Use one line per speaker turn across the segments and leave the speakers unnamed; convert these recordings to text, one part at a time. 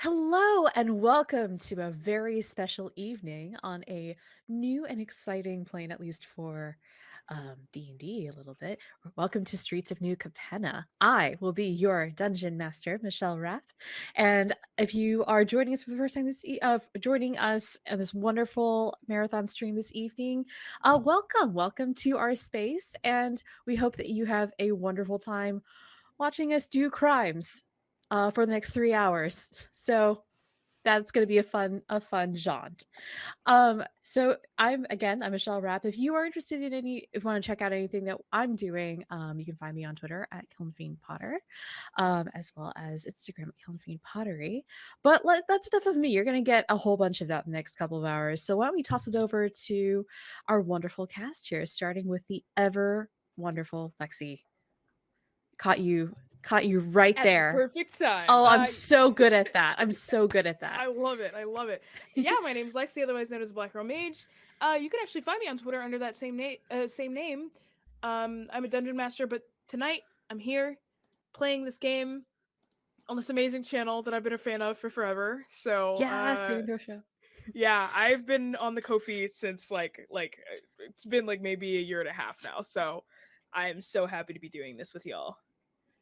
Hello and welcome to a very special evening on a new and exciting plane, at least for um, D&D a little bit. Welcome to Streets of New Capenna. I will be your dungeon master, Michelle Rath. And if you are joining us for the first time this e- uh, joining us in this wonderful marathon stream this evening, uh, welcome, welcome to our space, and we hope that you have a wonderful time watching us do crimes uh, for the next three hours. So that's going to be a fun a fun jaunt. Um, so I'm again I'm Michelle Rapp. If you are interested in any, if you want to check out anything that I'm doing, um, you can find me on Twitter at Kilnfiend Potter, um, as well as Instagram at Kilnfiend Pottery. But let, that's enough of me. You're going to get a whole bunch of that in the next couple of hours. So why don't we toss it over to our wonderful cast here, starting with the ever wonderful Lexi. Caught you caught you right
At
there.
the perfect time.
Oh, I'm
Uh,
so good at that. I'm so good at that.
I love it. I love it. Yeah, my name's Lexi, otherwise known as Black Girl Mage. Uh, you can actually find me on Twitter under that same name. Uh, same name. Um, I'm a dungeon master, but tonight I'm here playing this game on this amazing channel that I've been a fan of for forever. So
yeah,
uh,
saving throw show.
yeah, I've been on the Kofi since like like uh, it's been like maybe a year and a half now. So I am so happy to be doing this with y'all.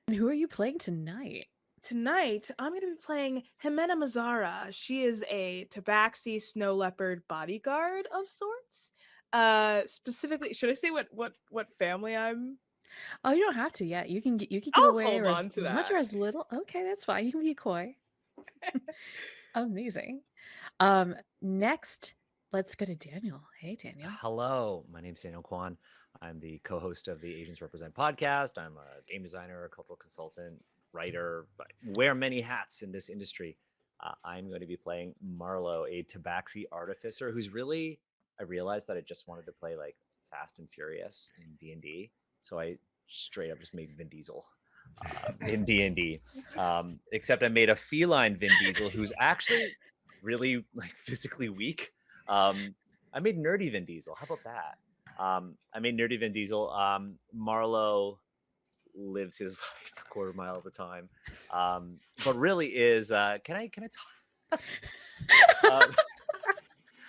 And who are you playing tonight?
Tonight, I'm going to be playing Jimena Mazara. She is a Tabaxi snow leopard bodyguard of sorts. Uh, specifically, should I say what what what family I'm?
Oh, you don't have to yet. You can get you can get
I'll
away
hold
or
on
as,
to
as much or as little. Okay, that's fine. You can be coy. Amazing. Um, next, let's go to Daniel. Hey, Daniel.
Hello, my name is Daniel Kwan. I'm the co-host of the Asians Represent podcast. I'm a game designer, a cultural consultant, writer, I wear many hats in this industry. Uh, I'm going to be playing Marlowe, a Tabaxi artificer who's really. I realized that I just wanted to play like Fast and Furious in D and D, so I straight up just made Vin Diesel uh, in D and D. Um, except I made a feline Vin Diesel who's actually really like physically weak. Um, I made nerdy Vin Diesel. How about that? Um, I made nerdy Vin Diesel. Um, Marlowe lives his life a quarter mile at a time, um, but really is. Uh, can I? Can I talk? um,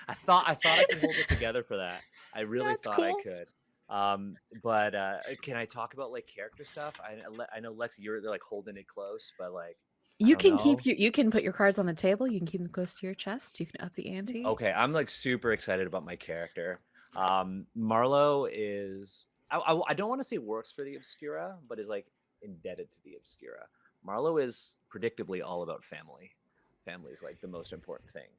I thought I thought I could hold it together for that. I really
That's
thought
cool.
I could. Um, but uh, can I talk about like character stuff? I I know Lexi, you're like holding it close, but like
You can
know.
keep your you can put your cards on the table. You can keep them close to your chest. You can up the ante.
Okay, I'm like super excited about my character. Um, Marlowe is I, I, I don't want to say works for the Obscura, but is like indebted to the Obscura. Marlowe is predictably all about family. Family is like the most important thing.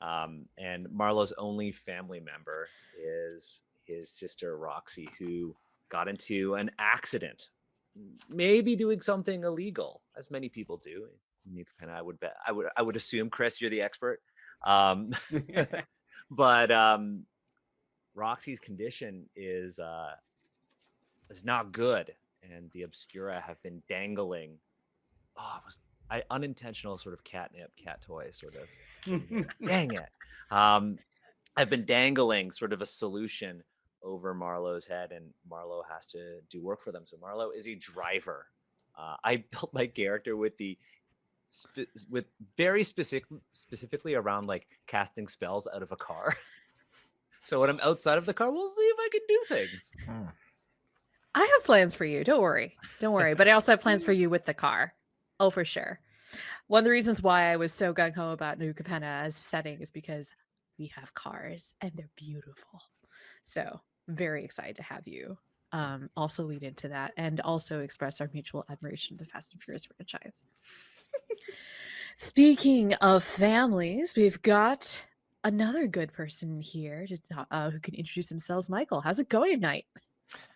Um, and Marlowe's only family member is his sister Roxy, who got into an accident, maybe doing something illegal, as many people do. You can, I would bet, I would, I would assume, Chris, you're the expert. Um, but um, Roxy's condition is uh, is not good, and the Obscura have been dangling. Oh, it was I unintentional sort of catnip, cat toy, sort of. Dang it! Um, I've been dangling sort of a solution over Marlowe's head, and Marlowe has to do work for them. So Marlowe is a driver. Uh, I built my character with the with very specific specifically around like casting spells out of a car. So when I'm outside of the car, we'll see if I can do things.
I have plans for you. Don't worry. Don't worry. But I also have plans for you with the car. Oh, for sure. One of the reasons why I was so gung ho about New Capenna as a setting is because we have cars and they're beautiful. So very excited to have you um, also lead into that and also express our mutual admiration of the Fast and Furious franchise. Speaking of families, we've got another good person here to, uh, who can introduce themselves. Michael, how's it going tonight?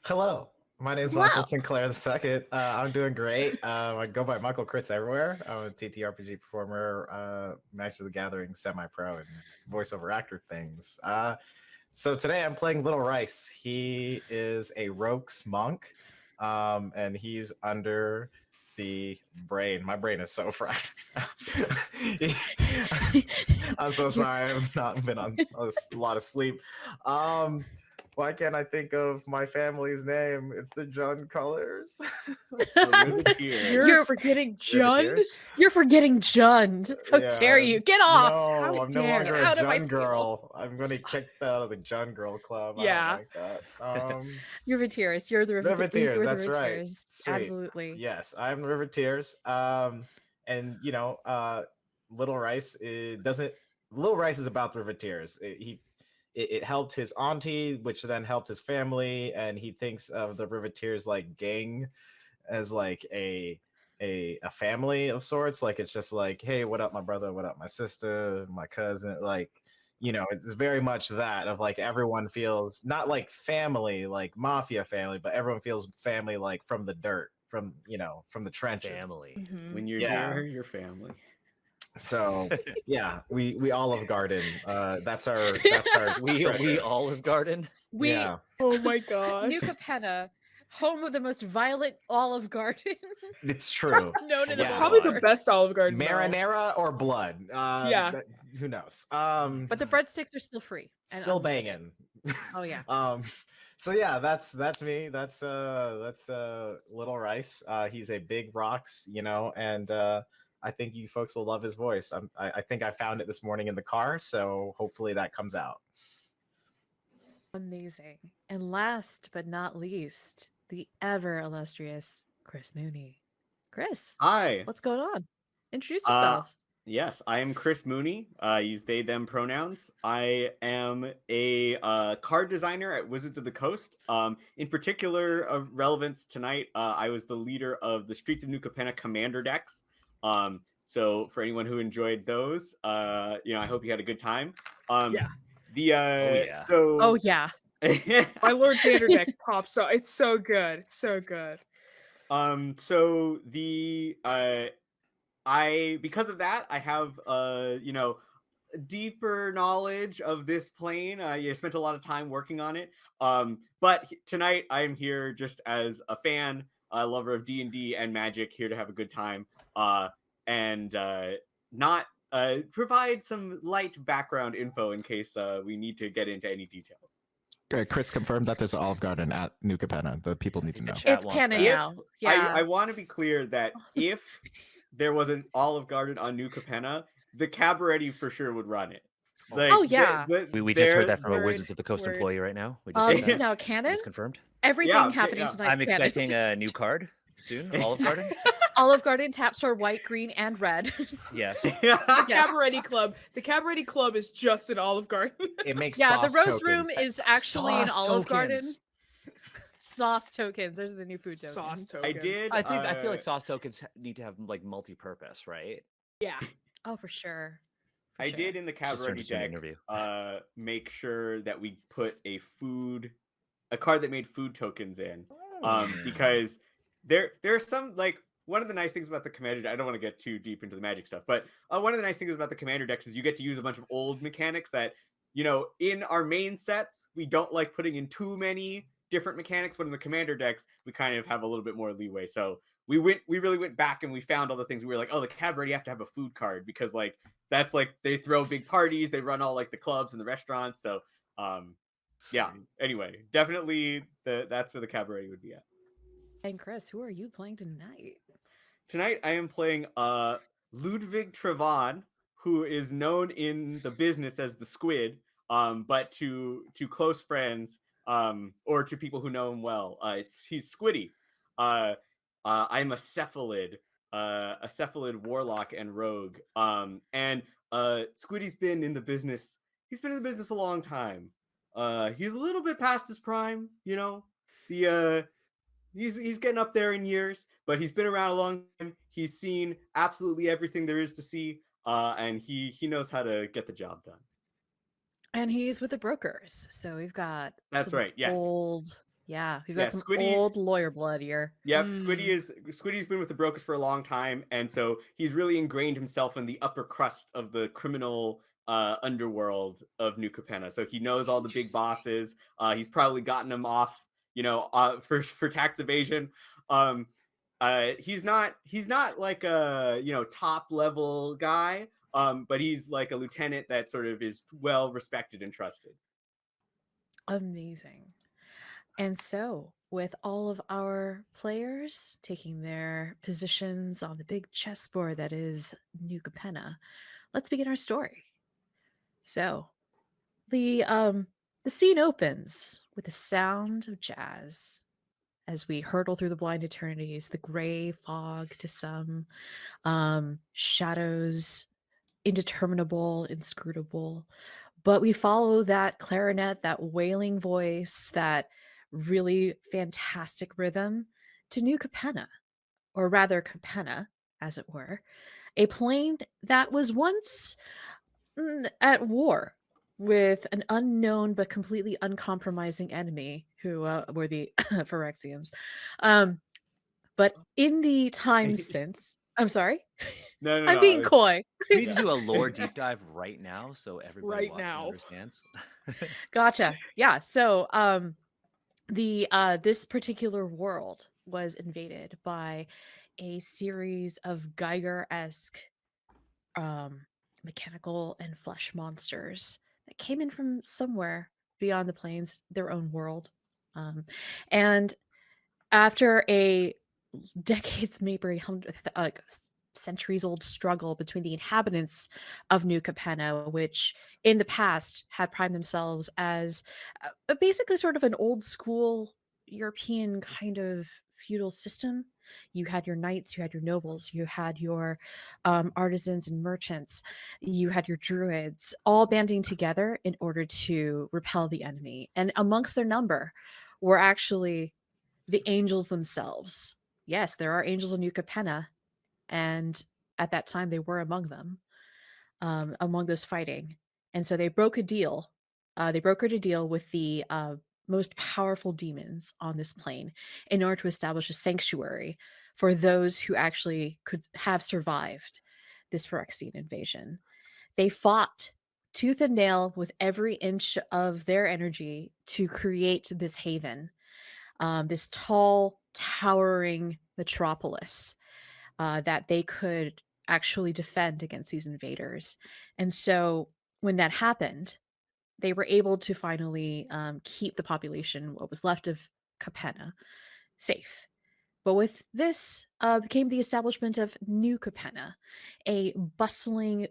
Hello, my name is
Wow.
Michael Sinclair II. Uh, I'm doing great. Uh, I go by Michael Crits everywhere. I'm a TTRPG performer, uh, Magic the Gathering semi-pro, and voiceover actor things. Uh, so today I'm playing Little Rice. He is a Rhox monk, um, and he's under the brain. My brain is so fried. I'm so sorry. I've not been on a lot of sleep. Um, Why can't I think of my family's name? It's the Jund Colors.
You're,
You're-
forgetting Jund.
You're forgetting Jund. How dare
Yeah.
you? Get off!
No,
How
I'm no longer a
Out of my Jund
girl. I'm gonna kick out of the Jund girl club. I
Yeah.
don't like that. Um,
You're Riveteers. You're the Rivet-
Riveteers,
you're the
that's right. Sweet.
Absolutely.
yes, I'm Riveteers. Um, and you know, uh, Little Rice it doesn't. Little Rice is about the Riveteers. It, he, it, it helped his auntie, which then helped his family, and he thinks of the Riveteers like gang as like a a a family of sorts. Like it's just like, hey, what up, my brother? What up, my sister? My cousin? Like. You know, it's very much that of like everyone feels not like family, like mafia family, but everyone feels family like from the dirt, from you know, from the trenches.
Family.
Mhm.
When you're
Yeah.
near your family.
So yeah, we we Olive Garden. Uh, that's our that's our
We we. Olive Garden.
We
yeah.
Oh my god.
New Capenna, home of the most violent Olive Garden
It's true.
known in
Yeah.
whole
Probably the best Olive Garden. though.
Marinara or blood? Uh,
Yeah.
that- who knows? Um,
But the breadsticks are still free.
still
unlimited.
banging.
Oh yeah.
um so yeah that's that's me that's uh that's uh little rice uh he's a big Rhox you know and uh i think you folks will love his voice I'm, I, I think i found it this morning in the car so hopefully that comes out
Amazing. And last but not least, the ever illustrious Chris Mooney. Chris,
Hi.
what's going on? Introduce
Uh,
yourself.
Yes, I am Chris Mooney. I use they them pronouns. I am a uh, card designer at Wizards of the Coast. Um, in particular, of relevance tonight, uh, I was the leader of the Streets of New Capenna Commander decks. Um, so for anyone who enjoyed those, uh, you know, I hope you had a good time. Um,
Yeah.
The uh,
yeah.
so
oh yeah.
My Lord Xander deck pops so it's so good. It's so good.
Um, so the uh I because of that, I have uh, you know, deeper knowledge of this plane. Uh, I spent a lot of time working on it. Um, but tonight I'm here just as a fan, a lover of D and D and Magic, here to have a good time. Uh, and uh, not uh provide some light background info in case uh we need to get into any details.
Chris confirmed that there's an Olive Garden at New Capenna. The people need to know.
It's canon.
If
now. Yeah.
I, I want to be clear that if there was an Olive Garden on New Capenna, the Cabaretti for sure would run it. Like,
Oh, yeah.
the-
We, we just heard that from a Wizards of the Coast
word.
employee right now. We just
um,
heard
this is now canon.
is confirmed.
Everything
Yeah, okay,
happening
yeah.
tonight.
I'm expecting a new card soon. Olive Garden.
Olive Garden taps are white, green, and red.
Yes.
Yes.
Cabaret Club. The Cabaret Club is just an Olive Garden.
It makes
yeah, the
sauce
Rose Room is actually an
Sauce
Olive Garden. Sauce tokens. Those are the new food tokens.
Sauce tokens.
I did.
I think I feel
uh,
like sauce tokens need to have like multi-purpose, right?
yeah.
Oh, for sure. For
I
sure.
did in the
cabaret turned
Cabaretti
into an
deck
interview.
uh, make sure that we put a food, a card that made food tokens in, um,
Mm.
because there there are some like one of the nice things about the commander. I don't want to get too deep into the magic stuff, but uh, one of the nice things about the commander decks is you get to use a bunch of old mechanics that you know in our main sets we don't like putting in too many different mechanics, but in the commander decks we kind of have a little bit more leeway. So we went we really went back and we found all the things we were like, oh, the cabaret you have to have a food card because like that's like they throw big parties, they run all like the clubs and the restaurants. So um yeah. Anyway, definitely the that's where the cabaret would be at.
And Chris, who are you playing tonight?
Tonight I am playing uh Ludwig Trevon, who is known in the business as the Squid, um, but to to close friends um, or to people who know him well, uh, it's he's Squiddy. Uh, uh, I'm a cephalid, uh, a cephalid warlock and rogue, um, and uh, Squiddy's been in the business. He's been in the business a long time. Uh, he's a little bit past his prime, you know. The uh, he's he's getting up there in years, but he's been around a long time. He's seen absolutely everything there is to see, uh, and he he knows how to get the job done.
And he's with the brokers. So we've got
That's
some
right, yes.
Old yeah, we've
Yeah,
got some
Squiddy-
old lawyer blood here.
Yep, Squiddy
Mm.
is Squiddy's been with the brokers for a long time, and so he's really ingrained himself in the upper crust of the criminal uh, underworld of New Capenna. So he knows all the big bosses. Uh, he's probably gotten them off, you know, uh, for for tax evasion. Um, uh, he's not he's not like a you know top level guy, um, but he's like a lieutenant that sort of is well respected and trusted.
Amazing. And so, with all of our players taking their positions on the big chessboard that is New Capenna, let's begin our story. So, the um the scene opens with the sound of jazz as we hurtle through the blind eternities, the gray fog to some, um, shadows, indeterminable, inscrutable. But we follow that clarinet, that wailing voice, that really fantastic rhythm to New Capenna, or rather Capenna, as it were, a plane that was once mm, at war with an unknown but completely uncompromising enemy who uh, were the Phyrexians. Um, but in the time since, I'm sorry,
No, no,
I'm
no.
being
it's-
coy.
We need to do a lore deep dive right now so everybody
Right now.
understands.
Gotcha. Yeah. So, um, the uh, this particular world was invaded by a series of Giger-esque um, mechanical and flesh monsters that came in from somewhere beyond the plains, their own world. Um, and after a decades, maybe centuries old struggle between the inhabitants of New Capenna, which in the past had primed themselves as uh, basically sort of an old school European kind of feudal system. You had your knights, you had your nobles, you had your um, artisans and merchants, you had your druids, all banding together in order to repel the enemy. And amongst their number were actually the angels themselves. Yes, there are angels in Capenna, and at that time they were among them, um, among those fighting. And so they broke a deal. Uh, they brokered a deal with the uh, most powerful demons on this plane in order to establish a sanctuary for those who actually could have survived this Phyrexian invasion. They fought tooth and nail with every inch of their energy to create this haven, um, this tall, towering metropolis uh, that they could actually defend against these invaders. And so when that happened, they were able to finally um, keep the population, what was left of Capenna, safe. But with this uh, came the establishment of New Capenna, a bustling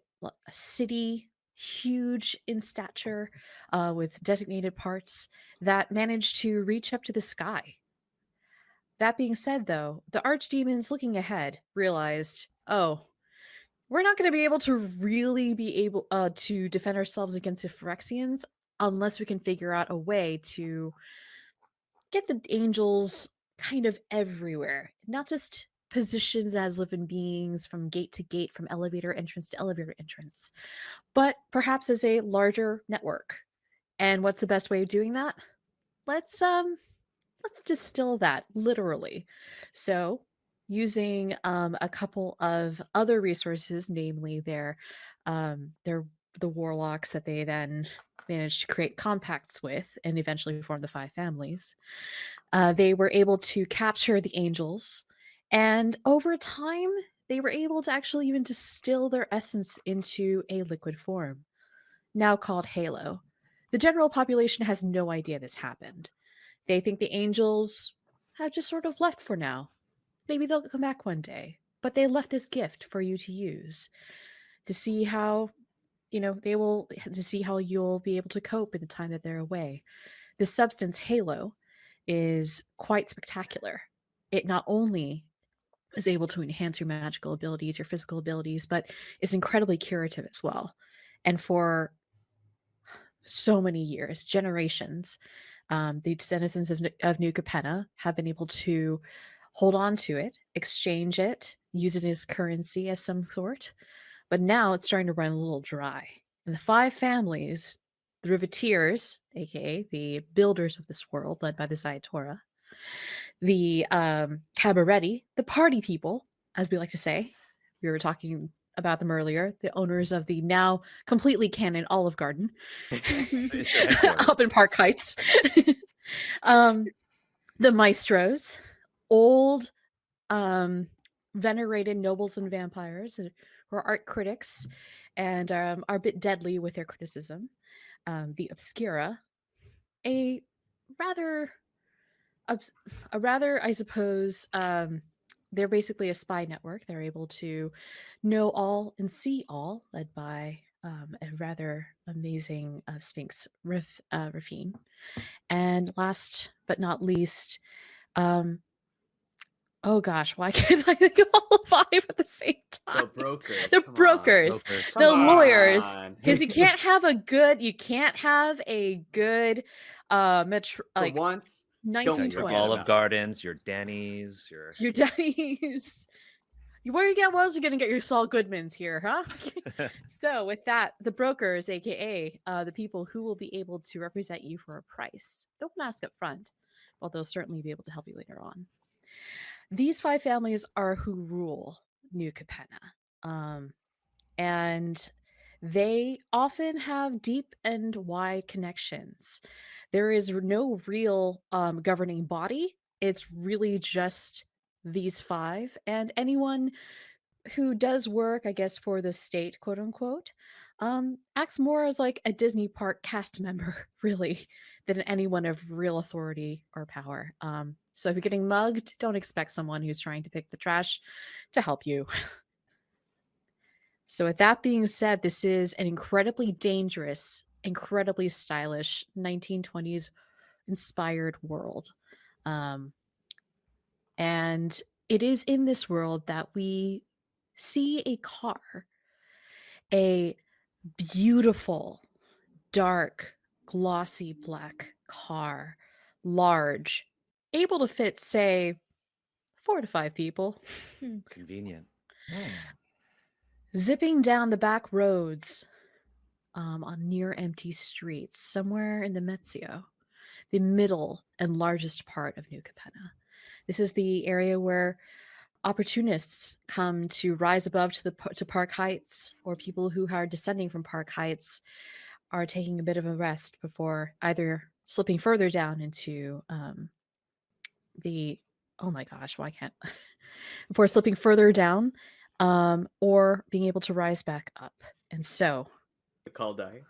city, huge in stature, uh, with designated parts that managed to reach up to the sky. That being said, though, the archdemons looking ahead realized, oh, we're not going to be able to really be able uh, to defend ourselves against the Phyrexians unless we can figure out a way to get the angels kind of everywhere, not just positions as living beings from gate to gate, from elevator entrance to elevator entrance, but perhaps as a larger network. And what's the best way of doing that? Let's um let's distill that literally. So, using um, a couple of other resources, namely their um, their the warlocks that they then managed to create compacts with and eventually form the five families. Uh, they were able to capture the angels, and over time, they were able to actually even distill their essence into a liquid form, now called Halo. The general population has no idea this happened. They think the angels have just sort of left for now. Maybe they'll come back one day, but they left this gift for you to use to see how, you know, they will, to see how you'll be able to cope in the time that they're away. This substance, Halo, is quite spectacular. It not only is able to enhance your magical abilities, your physical abilities, but is incredibly curative as well. And for so many years, generations, um, the denizens of, of New Capenna have been able to hold on to it, exchange it, use it as currency of some sort. But now it's starting to run a little dry. And the five families, the Riveteers, aka the builders of this world, led by the Ziatora, the um, Cabaretti, the party people, as we like to say. We were talking about them earlier, the owners of the now completely canon Olive Garden
It's their headquarters.
up in Park Heights. um, the maestros, old, um, venerated nobles and vampires who are art critics and um, are a bit deadly with their criticism. Um, the obscura, a rather a rather i suppose um they're basically a spy network they're able to know all and see all led by um, a rather amazing uh, sphinx Rif, uh, Raffine and last but not least um oh gosh why can't i think of all five at the same
The
time
brokers.
the
come on.
brokers
Brokers.
the
Come
lawyers because you can't have a good you can't have a good uh metro
For
like
once,
So your
1920
Olive. Gardens, your Denny's, your
your Denny's. Where you get? Where else are you gonna get your Saul Goodmans here, huh? so with that, the brokers, aka uh, the people who will be able to represent you for a price, they won't ask up front, but they'll certainly be able to help you later on. These five families are who rule New Capenna, um, and they often have deep and wide connections. There is no real um, governing body. It's really just these five and anyone who does work, I guess, for the state, quote unquote, um, acts more as like a Disney park cast member, really, than anyone of real authority or power. Um, so if you're getting mugged, don't expect someone who's trying to pick the trash to help you. so, with that being said, this is an incredibly dangerous, incredibly stylish 1920s inspired world. Um, and it is in this world that we see a car, a beautiful, dark, glossy black car, large, able to fit, say, four to five people,
convenient.
zipping down the back roads um, on near empty streets, somewhere in the Mezzio, the middle and largest part of New Capenna. This is the area where opportunists come to rise above to the to Park Heights, or people who are descending from Park Heights are taking a bit of a rest before either slipping further down into um, the oh my gosh, why can't before slipping further down um, or being able to rise back up. And so
The call die.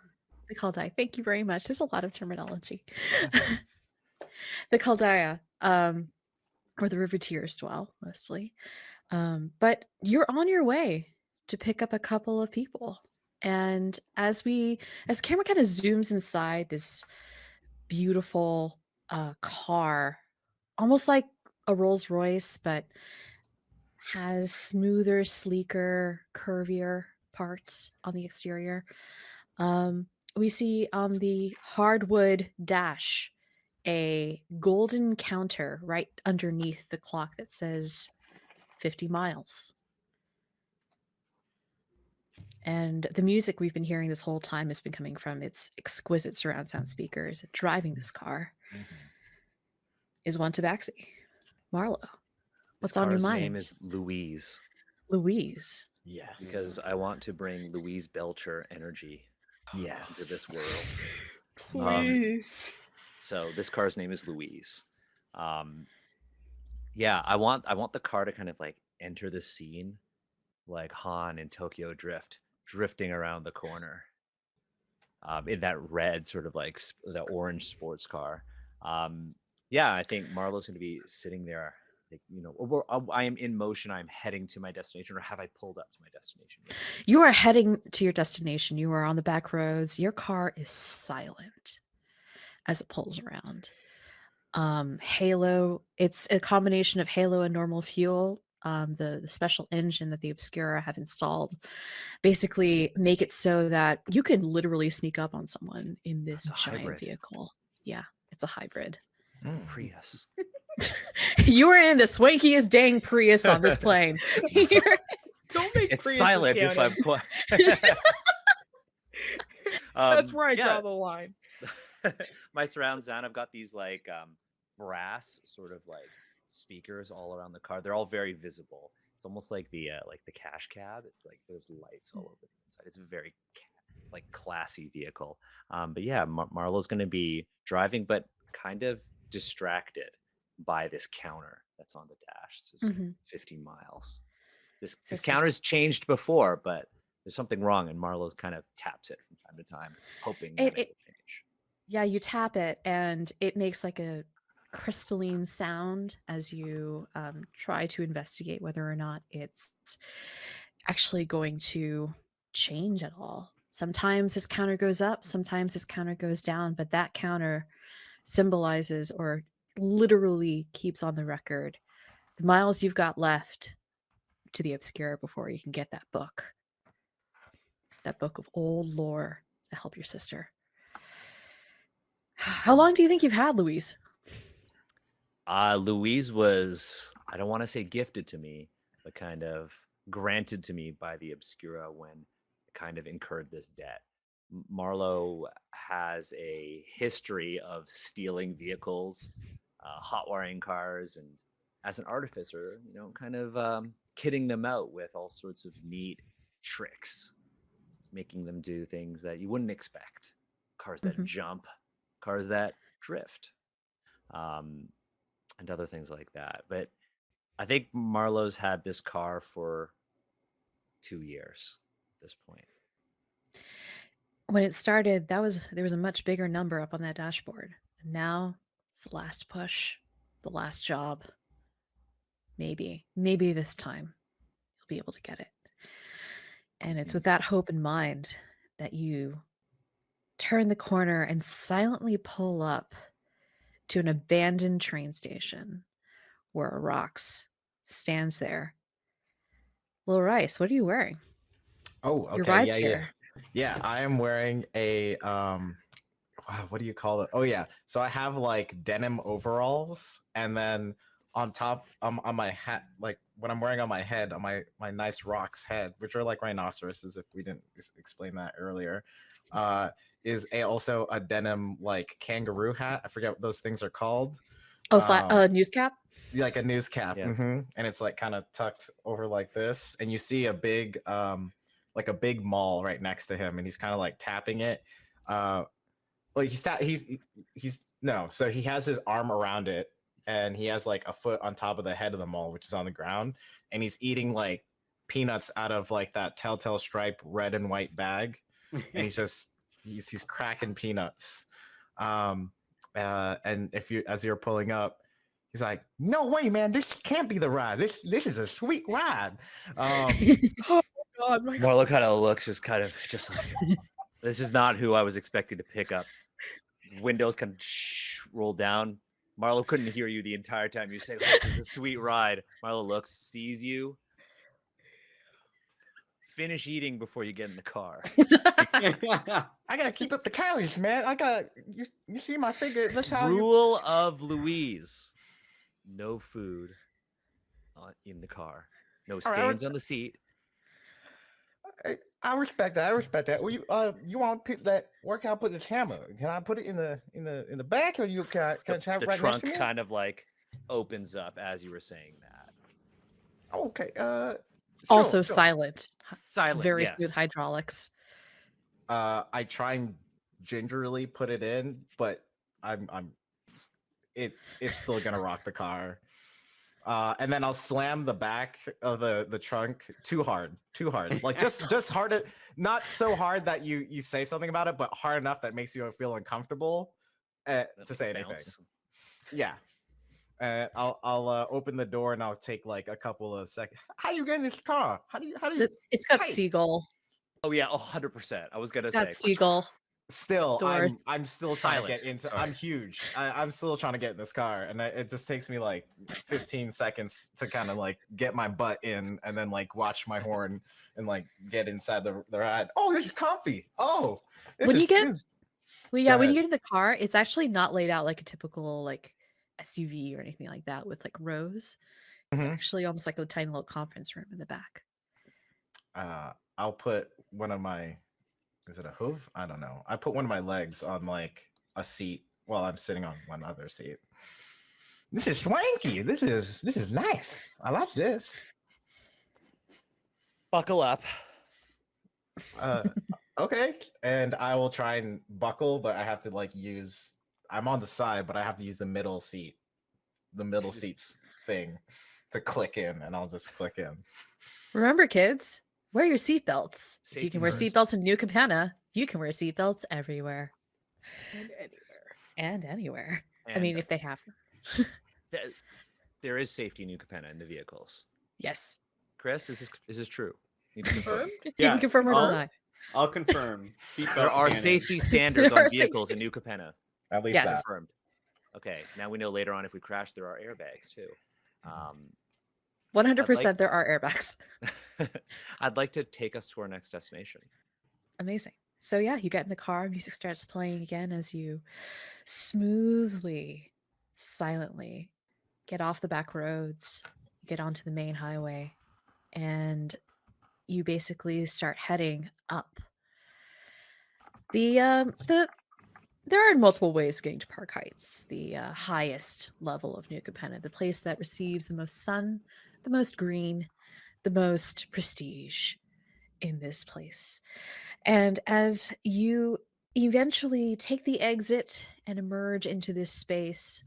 the Caldaia. Thank you very much. There's a lot of terminology. the Caldaia, um, where the Riveteers dwell mostly. Um, but you're on your way to pick up a couple of people. And as we, as the camera kind of zooms inside this beautiful uh, car, almost like a Rolls Royce, but has smoother, sleeker, curvier parts on the exterior. Um, we see on the hardwood dash a golden counter right underneath the clock that says 50 miles. And the music we've been hearing this whole time has been coming from its exquisite surround sound speakers. Driving this car is one tabaxi. Marlowe, what's on your
car's
mind?
name is Louise
Louise.
Yes.
because I want to bring Louise Belcher energy
yes.
into this world.
Please.
So this car's name is Louise. Um, yeah, I want I want the car to kind of like enter the scene, like Han in Tokyo Drift, drifting around the corner. Um, in that red sort of like sp- the orange sports car. Um, yeah, I think Marlowe's going to be sitting there. Like, you know, I am in motion. I'm heading to my destination, or have I pulled up to my destination?
You are heading to your destination. You are on the back roads. Your car is silent as it pulls around. Um, Halo, it's a combination of Halo and normal fuel. Um, the, the special engine that the Obscura have installed basically make it so that you can literally sneak up on someone in this giant
hybrid.
vehicle. Yeah, it's a hybrid.
Mm.
Prius.
you are in the swankiest dang Prius on this plane.
Don't make
It's
Priuses
silent if I
county.
put.
That's
Um,
where I
yeah,
draw the line.
my surround sound i've got these like um brass sort of like speakers all around the car they're all very visible it's almost like the uh, like the cash cab it's like there's lights all over the inside it's a very like classy vehicle um but yeah Mar- Marlowe's going to be driving but kind of distracted by this counter that's on the dash it says
Mhm.
50 miles this this counter's changed before but there's something wrong and Marlowe's kind of taps it from time to time hoping that
It-
it,
it-
will change
Yeah, you tap it and it makes like a crystalline sound as you um, try to investigate whether or not it's actually going to change at all. Sometimes this counter goes up, sometimes this counter goes down, but that counter symbolizes or literally keeps on the record the miles you've got left to the Obscura before you can get that book. That book of old lore to help your sister. How long do you think you've had, Louise?
Uh, Louise was, I don't want to say gifted to me, but kind of granted to me by the Obscura when kind of incurred this debt. Marlowe has a history of stealing vehicles, uh, hot wiring cars, and as an artificer, you know, kind of um, kitting them out with all sorts of neat tricks, making them do things that you wouldn't expect. Cars that
Mhm.
jump, cars that drift. Um, and other things like that. But I think Marlowe's had this car for two years at this point.
When it started, that was there was a much bigger number up on that dashboard. And now it's the last push, the last job. Maybe, maybe this time you'll be able to get it. And it's with that hope in mind that you turn the corner and silently pull up to an abandoned train station where a Rhox stands there. Little Rice, what are you wearing?
Oh, okay.
Your ride's
yeah, yeah.
here.
Yeah, I am wearing a um wow, what do you call it? Oh yeah. So I have like denim overalls and then on top um, on my hat like what I'm wearing on my head on my my nice Rhox head, which are like rhinoceroses if we didn't explain that earlier. Uh is a also a denim like kangaroo hat. I forget what those things are called.
Oh, flat
Um,
uh, news cap.
like a news cap
Yeah.
mhm, and it's like kind of tucked over like this and you see a big um like a big mall right next to him and he's kind of like tapping it uh like he's ta- he's he's no so he has his arm around it and he has like a foot on top of the head of the mall which is on the ground and he's eating like peanuts out of like that telltale stripe red and white bag and he's just he's he's cracking peanuts um uh and if you as you're pulling up he's like no way man this can't be the ride. This this is a sweet ride. Um
God, my
Marlowe kind of looks is kind of just like this is not who I was expecting to pick up. Windows kind of roll down. Marlowe couldn't hear you the entire time. You say, "This is a sweet ride." Marlowe looks, sees you. Finish eating before you get in the car.
i gotta keep up the calories man i got you, you see my figure that's how you
Rule of Louise: no food on, in the car. No
All right, I would-
stains on the seat.
I, I respect that. I respect that. Well, you uh, you want to put that? Where can I put this hammer? Can I put it in the in the in the back, or you can I, can
The,
I have
the
it right
trunk
next to me?
kind of like opens up as you were saying that.
Okay. Uh.
also
sure, sure.
silent.
Silent.
Very
yes.
smooth hydraulics.
Uh, I try and gingerly put it in, but I'm I'm it it's still gonna rock the car. Uh, and then I'll slam the back of the the trunk too hard, too hard, like just just hard, it- not so hard that you you say something about it, but hard enough that makes you feel uncomfortable uh, to
a
say anything. Yeah. Uh, I'll I'll uh, open the door and I'll take like a couple of seconds. How you get in this car? How do you how do you
It's got
Hey.
seagull.
Oh yeah, hundred percent. I was gonna
Got
say
seagull.
Still I'm. I'm still trying
Silent,
to get into
sorry.
I'm huge. I, I'm still trying to get in this car and I, it just takes me like 15 seconds to kind of like get my butt in and then like watch my horn and like get inside the, the ride. Oh, this is comfy. Oh, this
When you get-
this-
Well, yeah, when you get in the car, it's actually not laid out like a typical like SUV or anything like that with like rows. It's
Mhm.
actually almost like a tiny little conference room in the back.
uh I'll put one of my is it a hoof? I don't know. I put one of my legs on like a seat while I'm sitting on one other seat. This is swanky. This is this is nice. I like this.
buckle up.
Uh okay. And I will try and buckle, but I have to like use I'm on the side, but I have to use the middle seat. The middle seats thing to click in and I'll just click in.
Remember, kids, wear your seatbelts. If you
Safety
can wear seatbelts in New Capenna, you can wear seatbelts everywhere.
And anywhere.
and anywhere. I
And
mean, if they have them.
there is safety in New Capenna in the vehicles.
Yes.
Chris, is this is this true? Need to confirm.
Confirmed?
You can confirm or
I'll-
deny.
I'll confirm. Seatbelt
There are safety standards
There
on
are
vehicles in New Capenna.
At least
Yes.
that.
Confirmed. Okay, now we know later on if we crash, there are airbags too. Um,
100% there are airbags.
I'd like to take us to our next destination.
Amazing. So yeah, you get in the car, music starts playing again as you smoothly, silently get off the back roads, get onto the main highway, and you basically start heading up. The um the there are multiple ways of getting to Park Heights, the uh, highest level of New Capenna, the place that receives the most sun, the most green, the most prestige in this place. And as you eventually take the exit and emerge into this space,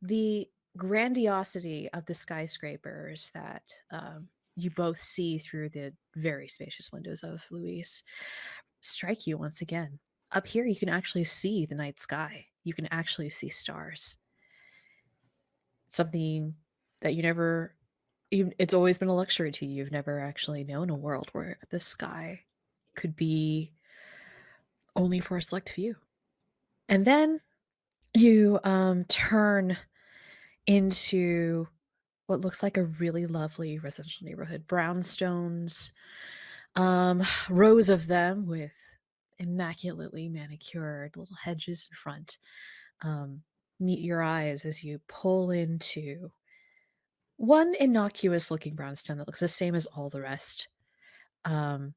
the grandiosity of the skyscrapers that um, you both see through the very spacious windows of Louise strike you once again. Up here, you can actually see the night sky. You can actually see stars. Something that you never, you, it's always been a luxury to you. You've never actually known a world where the sky could be only for a select few. And then you um, turn into what looks like a really lovely residential neighborhood. Brownstones, um, rows of them with immaculately manicured little hedges in front um, meet your eyes as you pull into one innocuous looking brownstone that looks the same as all the rest. Um,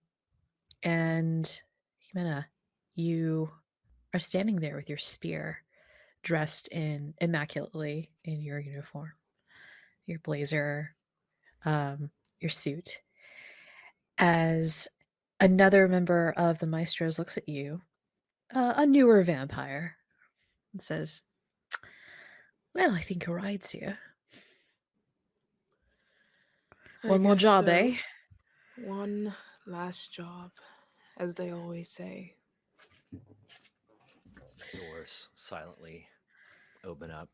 and Jimena, you are standing there with your spear, dressed in immaculately in your uniform, your blazer, um, your suit. As another member of the Maestros looks at you, uh, a newer vampire, and says, "Well, I think a ride's here.
I
One more job,
so.
eh?"
One last job, as they always say.
Doors silently open up.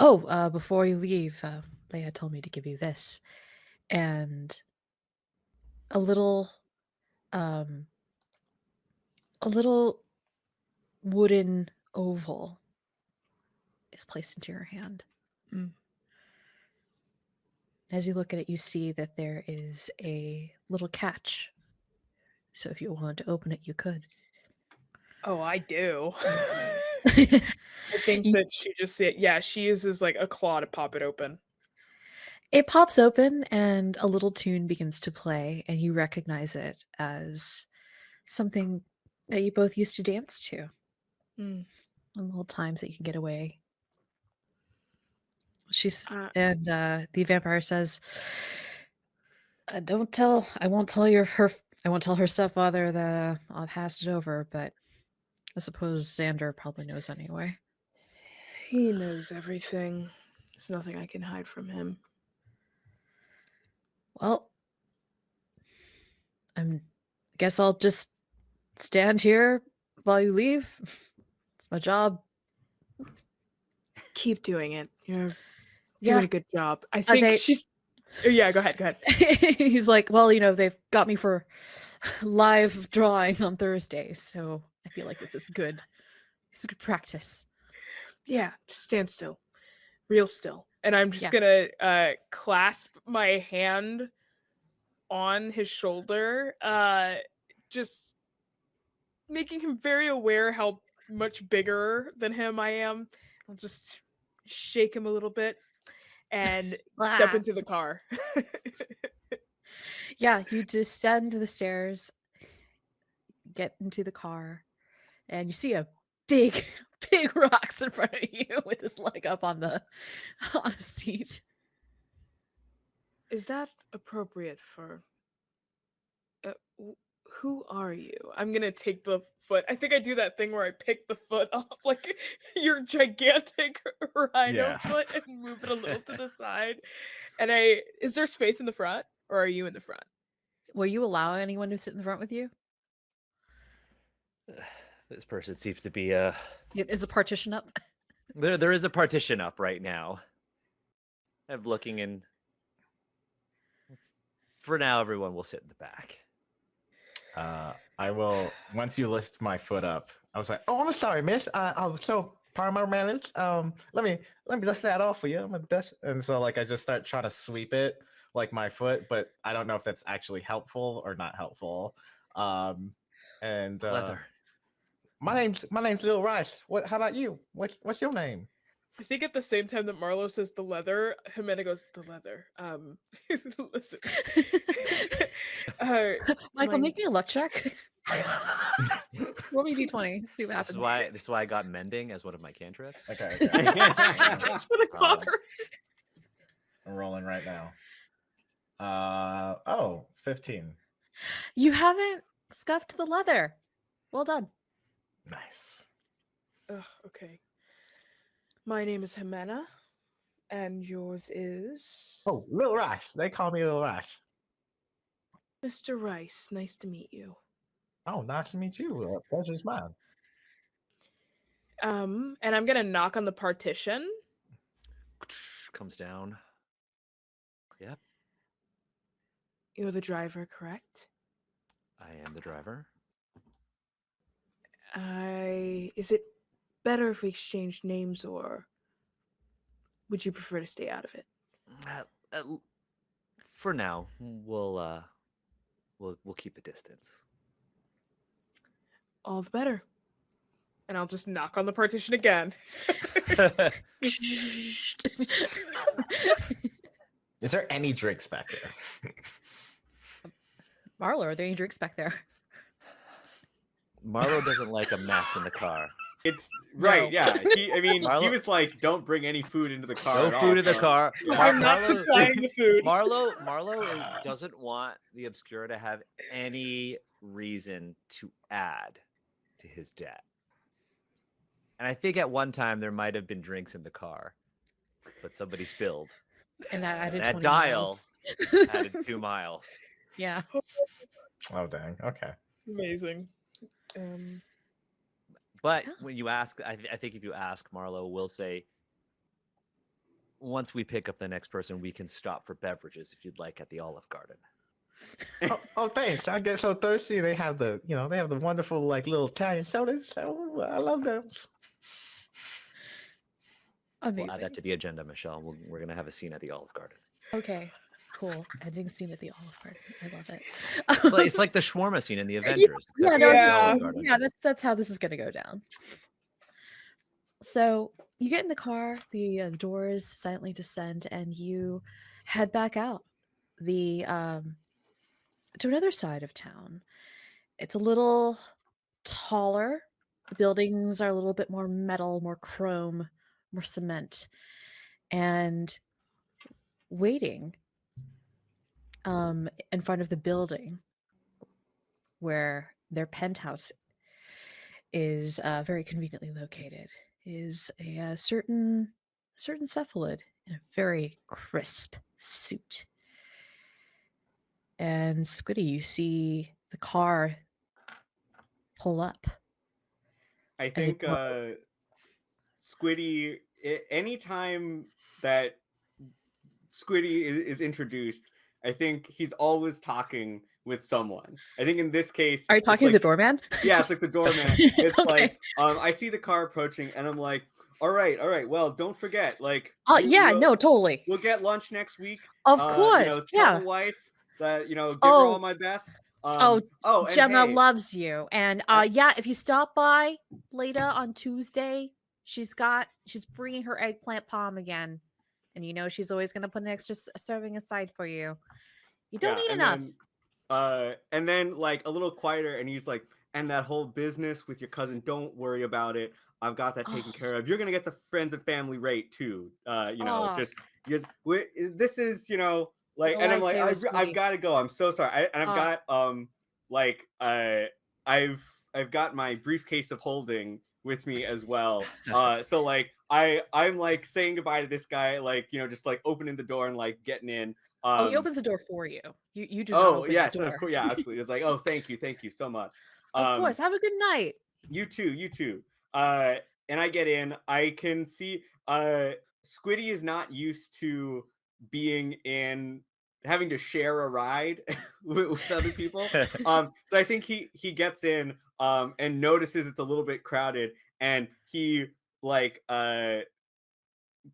Oh, uh, before you leave, uh, Leia told me to give you this, and a little, um, a little wooden oval is placed into your hand.
Mm.
As you look at it, you see that there is a little catch. So if you wanted to open it, you could.
Oh, I do. I think that she just yeah, she uses like a claw to pop it open.
It pops open and a little tune begins to play, and you recognize it as something that you both used to dance to
Mm.
on little times that you can get away. She's
Uh,
and uh, the vampire says, uh, "Don't tell. I won't tell your her. I won't tell her stepfather that uh, I'll pass it over. But I suppose Xander probably knows anyway."
he knows everything. There's nothing I can hide from him.
Well, I'm. Guess I'll just stand here while you leave. It's my job.
Keep doing it. You're
Yeah.
doing a good job. I think
they-
she's. Oh, Yeah, go ahead. Go ahead.
He's like, well, you know, they've got me for live drawing on Thursday, so I feel like this is good. This is good practice.
Yeah, just stand still, real still. And I'm just
Yeah.
gonna uh, clasp my hand on his shoulder, uh, just making him very aware how much bigger than him I am. I'll just shake him a little bit and step into the car.
Yeah, you descend the stairs, get into the car, and you see a big, big Rhox in front of you with his leg up on the on a seat.
Is that appropriate for? Uh, wh- who are you? I'm gonna take the foot. I think I do that thing where I pick the foot off like your gigantic rhino
Yeah.
foot and move it a little to the side. And I is there space in the front or are you in the front?
Will you allow anyone to sit in the front with you?
This person seems to be uh.
Is a partition up?
there there is a partition up right now. I'm looking in for now everyone will sit in the back.
Uh, I will once you lift my foot up. I was like, "Oh, I'm sorry, miss. Uh, I was so part of my manners. Um, let me let me dust that off for you. I'm gonna dust." And so like I just start trying to sweep it like my foot, but I don't know if that's actually helpful or not helpful. Um, and uh,
Leather.
my name's my name's Lil Rice. What? How about you? What's what's your name?
I think at the same time that Marlowe says the leather, Jimena goes the leather. Um, listen, uh,
Michael,
my-
make me a luck check. Roll me d20. See what
This
happens.
is why this is why I got mending as one of my cantrips.
Okay, okay.
just for the
Um.
I'm rolling right now. Uh oh, 15.
You haven't scuffed the leather. Well done.
Nice.
Ugh, okay. My name is Jimena, and yours is
Oh, Little Rice. They call me Lil Rice.
Mr. Rice. Nice to meet you.
Oh, nice to meet you. Uh, pleasure's mine.
Um, and I'm gonna knock on the partition.
Comes down. Yep,
You're the driver, correct?
I am the driver.
I. Is it better if we exchange names, or would you prefer to stay out of it?
Uh, uh, for now, we'll uh we'll we'll keep a distance.
All the better. And I'll just knock on the partition again.
Is there any drinks back there?
Marlowe, are there any drinks back there?
Marlowe doesn't like a mess in the car.
It's right,
No.
yeah. He, I mean, he was like, "Don't bring any food into the car."
No
at all,"
food in the car.
Yeah.
Mar-
I'm not
Marlowe,
supplying the food.
Marlowe, Marlowe doesn't want the Obscura to have any reason to add to his debt. And I think at one time there might have been drinks in the car, but somebody spilled.
And that added
That
20
dial
miles.
Added two miles.
yeah.
Oh, dang. Okay.
Amazing. Um,
But
Yeah.
when you ask, I, th- I think if you ask, Marlowe will say, once we pick up the next person, we can stop for beverages if you'd like at the Olive Garden.
oh, oh, thanks. I get so thirsty. They have the, you know, they have the wonderful like little Italian sodas. So uh, I love those.
Amazing.
We'll add that to the agenda, Michelle. We'll, we're going to have a scene at the Olive Garden.
Okay. Cool. Ending scene at the Olive Garden. I love it.
It's like, it's like the shawarma scene in the Avengers.
yeah,
except
no,
Yeah.
yeah, yeah, that's that's how this is gonna go down. So you get in the car, the, uh, the doors silently descend, and you head back out the um to another side of town. It's a little taller. The buildings are a little bit more metal, more chrome, more cement, and waiting um in front of the building where their penthouse is uh, very conveniently located is a, uh certain certain cephalid in a very crisp suit and squiddy you see the car pull up
I think uh, Squiddy. a- Anytime that Squiddy is introduced, I think he's always talking with someone. I think in this case,
are you talking to the doorman
Yeah, it's like the doorman. It's
Okay.
like um, I see the car approaching, and I'm like, "All right, all right. Well, don't forget, like,
oh
you-
yeah
we'll-
no totally
we'll get lunch next week.
of
Uh,
course
you know,
yeah
wife that you know, give
Oh.
her all my best. Um,
Oh,
oh,
Gemma
hey,
loves you. And uh yeah, if you stop by later on Tuesday, she's got she's bringing her eggplant palm again. And you know she's always going to put an extra serving aside for you. You don't
Yeah, and
enough.
then, uh, and then like a little quieter, and he's like, "And that whole business with your cousin, don't worry about it. I've got that taken
Oh.
care of. You're gonna get the friends and family rate too. Uh, you know,
Oh.
just because we this is you know like,
The
and I'm like, I've, I've got to go. I'm so sorry. I, and I've
Oh.
got um like uh I've I've got my briefcase of holding with me as well. Uh, so like I I'm like saying goodbye to this guy, like you know, just like opening the door and like getting in. Um,
oh, he opens the door for you. You you do
Oh
open
yes,
the door.
of course, yeah, absolutely. It's like, oh, thank you, thank you so much.
of
Um,
course. Have a good night.
You too, you too. Uh, and I get in. I can see uh, Squiddy is not used to being in having to share a ride with, with other people. um, so I think he he gets in um, and notices it's a little bit crowded, and he like uh,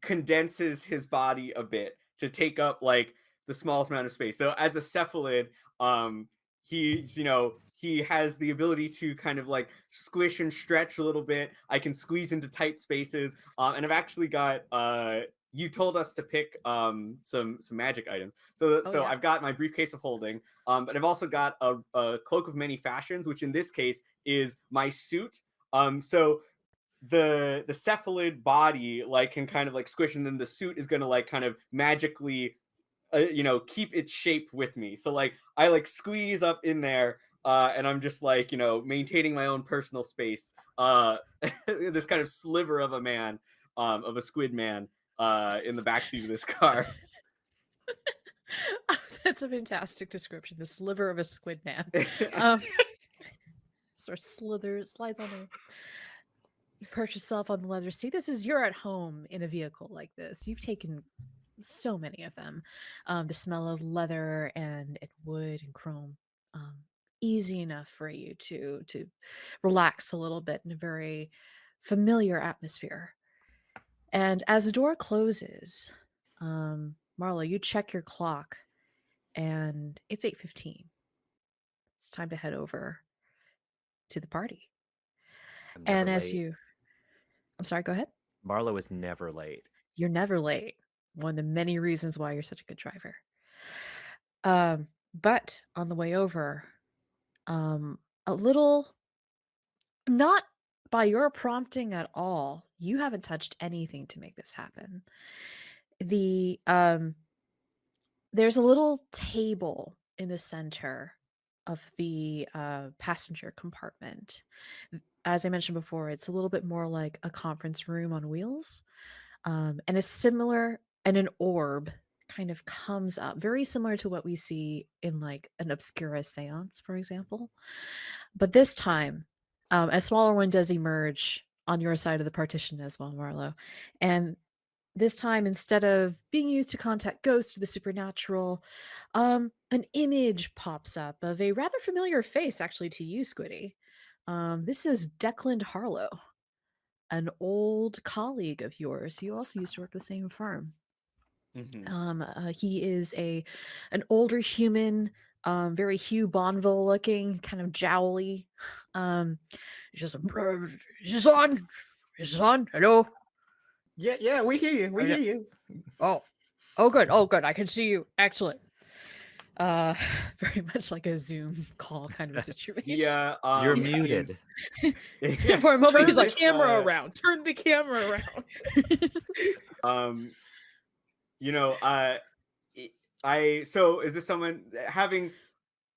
condenses his body a bit to take up like the smallest amount of space. So as a cephalid, um, he's you know he has the ability to kind of like squish and stretch a little bit. I can squeeze into tight spaces, uh, and I've actually got. Uh, you told us to pick um, some some magic items, so
Oh,
so
yeah.
I've got my briefcase of holding, um, but I've also got a, a cloak of many fashions, which in this case is my suit. Um, so the the cephalid body like can kind of like squish, and then the suit is gonna like kind of magically uh, you know keep its shape with me so like i like squeeze up in there uh and i'm just like you know maintaining my own personal space uh this kind of sliver of a man um of a squid man uh in the backseat of this car
That's a fantastic description. The sliver of a squid man. Um, sort of slithers, slides on there. You perch yourself on the leather seat. This is you're at home in a vehicle like this. You've taken so many of them. Um, the smell of leather and, and wood and chrome. Um, easy enough for you to to relax a little bit in a very familiar atmosphere. And as the door closes, um, Marla, you check your clock, and it's eight fifteen. It's time to head over to the party. And as
late.
you, I'm sorry, go ahead.
Marlowe is never late.
You're never late. One of the many reasons why you're such a good driver. Um, but on the way over, um, a little, not by your prompting at all, you haven't touched anything to make this happen. The um, there's a little table in the center of the uh, passenger compartment. As I mentioned before, it's a little bit more like a conference room on wheels um, and a similar and an orb kind of comes up very similar to what we see in like an obscura seance for example but this time um, a smaller one does emerge on your side of the partition as well marlowe and this time instead of being used to contact ghosts or the supernatural um, an image pops up of a rather familiar face actually to you squiddy um, this is declan harlow an old colleague of yours. You also used to work the same firm.
Mhm.
Um, uh, he is a an older human, um, very Hugh Bonneville looking, kind of jowly. Um, he's just "Bruh, is this on? Is this on? Hello?
Yeah, yeah, we hear you. We
Okay.
hear you.
Oh, oh, good. Oh, good. I can see you. Excellent. Uh, very much like a Zoom call kind of a situation.
yeah um,
You're
he
muted.
Yeah, for a moment,
Turn
he's
the
like,
camera
uh,
around. Turn the camera around.
um you know uh i- i so is this someone having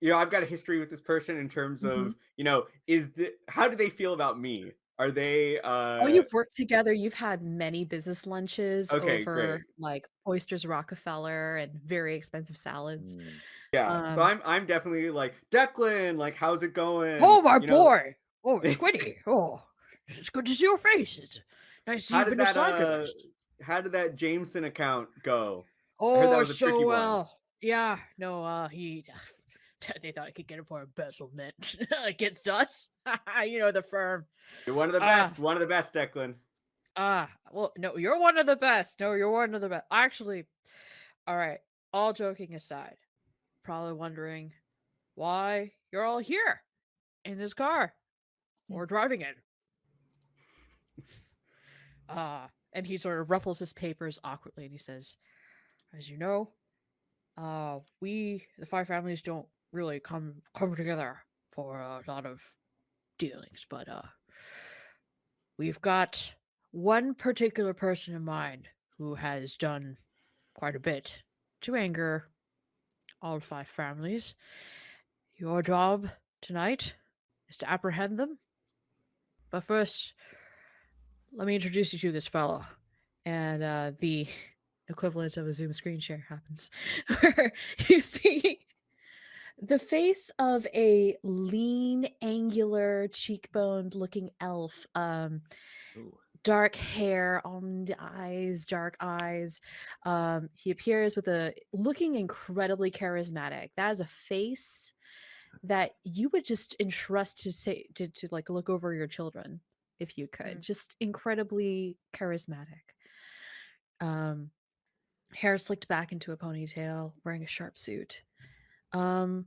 you know i've got a history with this person in terms
Mm-hmm.
of you know is the how do they feel about me are they uh
Oh, you've worked together. You've had many business lunches
Okay,
over
great.
like oysters Rockefeller and very expensive salads.
Mm.
yeah so
um,
i'm i'm definitely like declan like how's it going
Oh, my
You know,
boy! Oh, Squiddy! oh, it's good to see your face. It's nice to see
how
you've
did
been
that
assigned to
uh how did that jameson account go heard that
Oh,
was a tricky
so
one.
well. Yeah, no, uh, he. They thought I could get him for embezzlement against us. you know the firm.
you're one of the
Ah.
best one of the best declan
Ah, well, no, you're one of the best. No, you're one of the best. Actually, all right. All joking aside, probably wondering why you're all here in this car or driving it. Ah, and he sort of ruffles his papers awkwardly and he says, "As you know, uh, we the five families don't really come come together for a lot of dealings, but uh, we've got one particular person in mind who has done quite a bit to anger all five families. Your job tonight is to apprehend them. But first, let me introduce you to this fellow. And uh, the equivalent of a Zoom screen share happens, where you see the face of a lean, angular, cheekboned looking elf. Um,
Ooh.
dark hair on the eyes, dark eyes. Um, he appears with a looking incredibly charismatic. That is a face that you would just entrust to say to, to like look over your children if you could.
Mm.
Just incredibly charismatic. Um, hair slicked back into a ponytail, wearing a sharp suit. Um,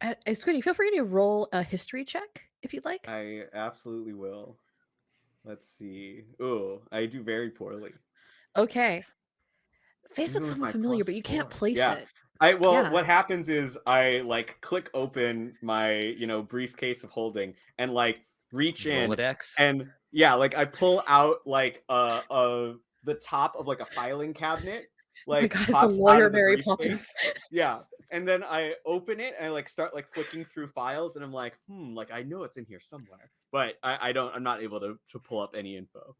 uh, Squiddy, feel free to roll a history check if you'd like.
I absolutely will. Let's see. Oh, I do very poorly.
Okay. Face
Even
looks somewhat familiar, but you can't place
Yeah.
it.
I well,
Yeah.
what happens is I like click open my you know briefcase of holding and like reach in
Rolodex.
and yeah, like I pull out like uh uh the top of like a filing cabinet.
Oh
Like
god, it's a lawyer, Mary. Poppins.
Yeah, and then I open it and I like start like flicking through files and I'm like, hmm, like I know it's in here somewhere, but I, I don't. I'm not able to to pull up any info.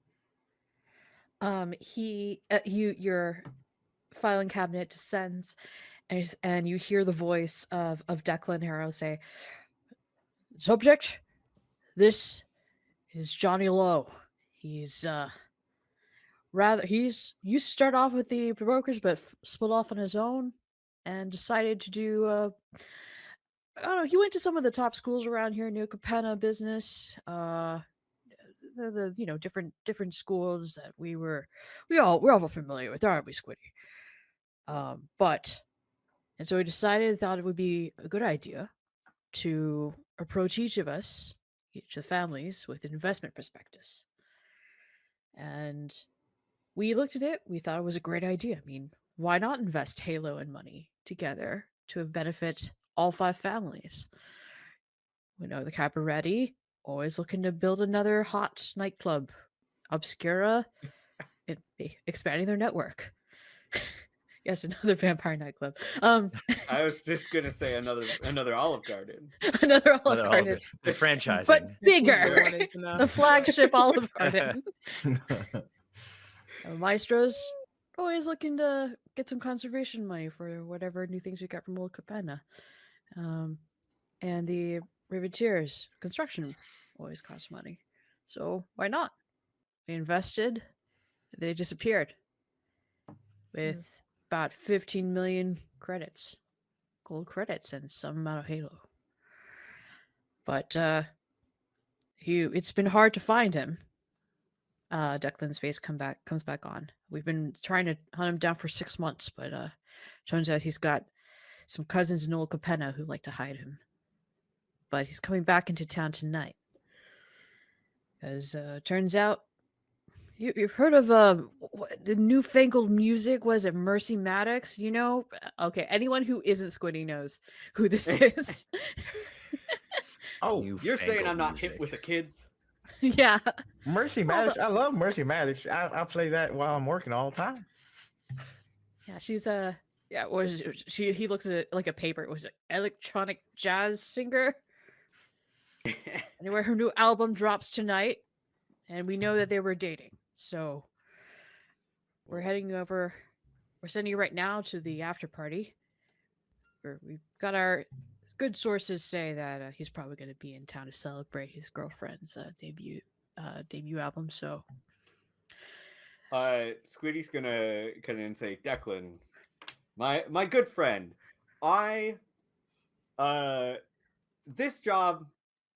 um, he, uh, you, your filing cabinet descends, and and you hear the voice of of Declan Harrow say, "Subject, this is Johnny Lowe. He's uh." Rather, he's used to start off with the brokers, but split off on his own, and decided to do uh, I don't know. He went to some of the top schools around here, New Capenna business. Uh, the, the you know different different schools that we were we all we're all familiar with, aren't we, Squiddy? Um, but and so we decided thought it would be a good idea to approach each of us, each of the families, with an investment prospectus. And we looked at it. We thought it was a great idea. I mean, why not invest Halo and money together to benefit all five families? We know the Cabaretti always looking to build another hot nightclub. Obscura, it, expanding their network. yes, another vampire nightclub. Um,
I was just gonna say another another Olive Garden.
another Olive
Another
Garden,
Olive- the franchising.
but bigger. the flagship Olive Garden. Uh, Maestro's always looking to get some conservation money for whatever new things we got from Old Capenna. Um, and the Riveteers construction always costs money. So why not? We invested, they disappeared with about 15 million credits, gold credits, and some amount of Halo. But uh, he, it's been hard to find him uh Declan's face come back comes back on. We've been trying to hunt him down for six months, but uh turns out he's got some cousins in Old Capenna who like to hide him. But he's coming back into town tonight. As uh turns out you, you've heard of um wh- the newfangled music was it Mercy Maddox, you know? Uh, Okay, anyone who isn't Squiddy knows who this is.
oh,
You
You're saying I'm
fangled
not hip with the kids?
yeah.
Mercy Maddox. I love Mercy Maddox. I, I play that while I'm working all the time.
Yeah, she's a yeah. Was she? He looks at it like a paper. It was it electronic jazz singer? Anyway, her new album drops tonight, and we know that they were dating. So we're heading over. We're sending you right now to the after party. Where we've got our good sources say that uh, he's probably going to be in town to celebrate his girlfriend's uh, debut uh, debut album. So
uh, Squiddy's gonna come in and say, Declan, my my good friend, I, uh, this job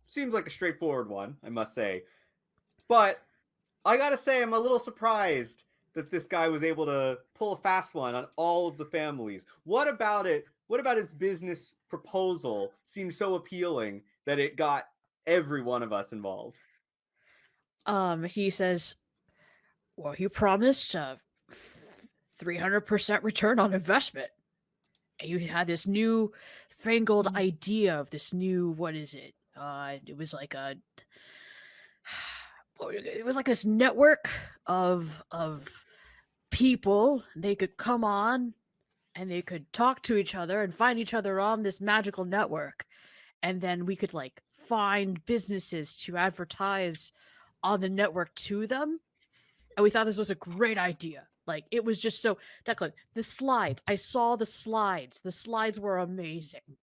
seems like a straightforward one, I must say, but I gotta say I'm a little surprised that this guy was able to pull a fast one on all of the families. What about it? What about his business proposal seems so appealing that it got every one of us involved?
um, he says, "Well, you promised a three hundred percent return on investment. And You had this new fangled idea of this new what is it? Uh, it was like a, it was like this network of of people. They could come on, and they could talk to each other and find each other on this magical network, and then we could like find businesses to advertise on the network to them. And we thought this was a great idea. Like it was just so Declan, the slides. I saw the slides. The slides were amazing.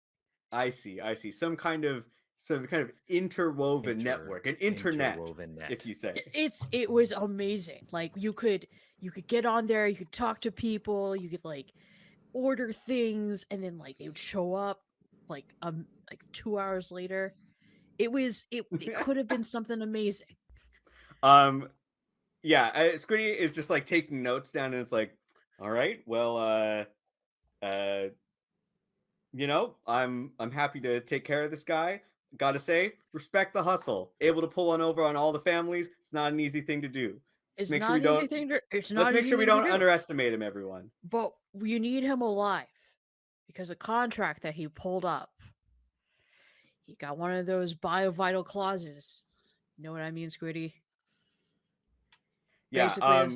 I see. I see. Some kind of some kind of interwoven
Inter-
network, an internet,
interwoven net.
if you say.
It's it was amazing. Like you could you could get on there, you could talk to people, you could like order things, and then like they would show up like um like two hours later. It was it it could have been something amazing.
Um, yeah, uh, Squiddy is just like taking notes down, and it's like, all right, well, uh, uh, you know, I'm I'm happy to take care of this guy. Gotta say, respect the hustle. Able to pull one over on all the families. It's not an easy thing to do.
It's
make
not
sure we
an easy
don't-
thing to it's not
Let's make sure we don't
do,
underestimate him, everyone.
but you need him alive because a contract that he pulled up. He got one of those biovital clauses. You know what I mean, Squiddy?
Yeah.
Basically,
Um.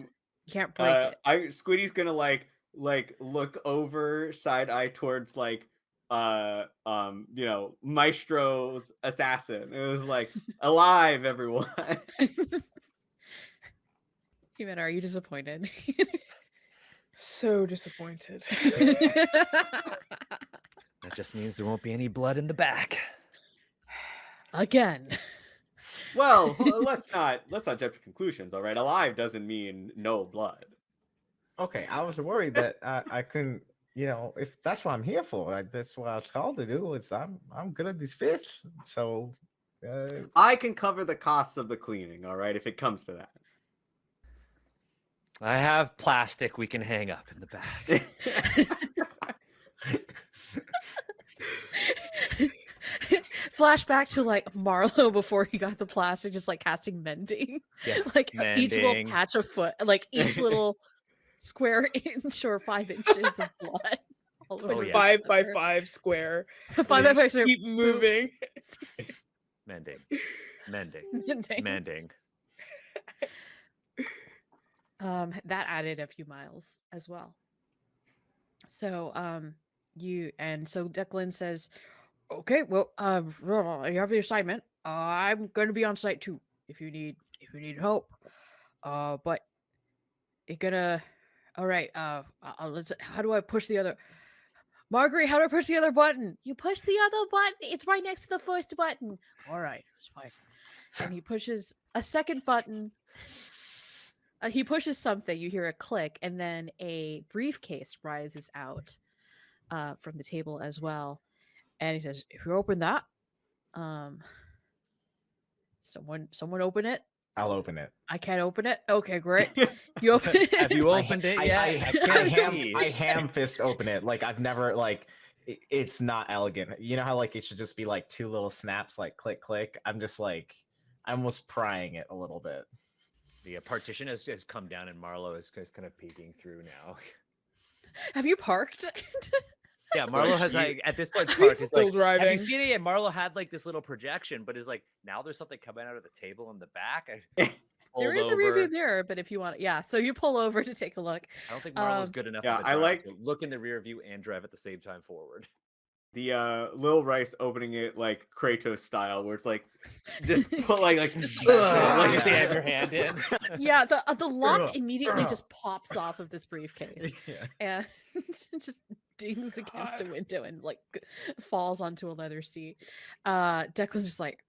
You can't break
Uh,
it.
I Squiddy's gonna like like look over side eye towards like uh um you know Maestro's assassin. It was like alive, everyone.
Human, are you disappointed?
So disappointed.
That just means there won't be any blood in the back.
Again.
well, let's not let's not jump to conclusions. All right, alive doesn't mean no blood.
Okay, I was worried that I, I couldn't. You know, if that's what I'm here for, like that's what I was called to do. Is I'm I'm good at these fish, so uh,
I can cover the costs of the cleaning. All right, if it comes to that.
I have plastic we can hang up in the back.
Flashback to like Marlowe before he got the plastic, just like casting mending.
Yeah,
like each little patch of foot, like each little square inch or five inches of blood.
Oh, yeah.
five by five square.
Five by five. square,
Keep moving.
Mending. Mending.
mending.
Mending.
Um that added a few miles as well. So um you and so declan says okay well uh you have the assignment. I'm going to be on site too if you need if you need help. Uh but you're gonna all right uh uh, let's how do i push the other marguerite how do i push the other button? You push the other button it's right next to the first button. All right it's fine. And he pushes a second button uh, he pushes something you hear a click and then a briefcase rises out uh, from the table as well and he says if you open that um someone someone open it
I'll open it.
i can't open it okay great you open it
Have you
I-
opened it
I,
yet?
I,
I
I,
can't
ham. I ham fist open it. Like I've never like. It's not elegant. You know how like it should just be like two little snaps, like click click. I'm just like, I'm almost prying it a little bit.
The uh, partition has, has come down and Marlowe is, is kind of peeking through now.
have you parked
Yeah, Marlowe has
you-
like at this point parked. He's
still
like, have you seen it? And Marlowe had like this little projection, but is like now there's something coming out of the table in the back. I
there
pulled
a rearview
over.
mirror but if you want yeah so you pull over to take a look
I don't think Marlowe's
Um,
good enough.
yeah,
of a
I
driver
like-
to look in the rear view and drive at the same time forward.
The uh Lil Rice opening it like Kratos style, where it's like just put like like
Just
ugh,
Ugh.
like
like
if they have your hand in.
yeah the uh, the lock immediately just pops off of this briefcase
yeah.
and just dings against a window and like falls onto a leather seat. Uh Declan's just like,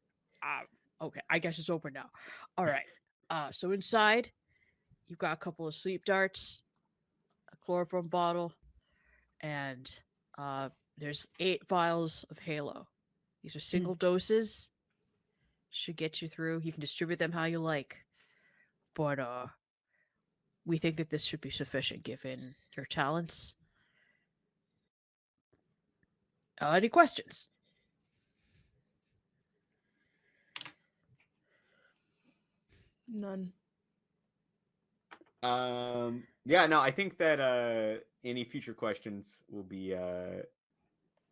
ah, okay, I guess it's open now. All right. Uh so inside, you've got a couple of sleep darts, a chloroform bottle, and uh there's eight vials of Halo. These are single doses. Should get you through. You can distribute them how you like. But uh we think that this should be sufficient given your talents. Uh, any questions?
None.
Um yeah, no, I think that uh any future questions will be uh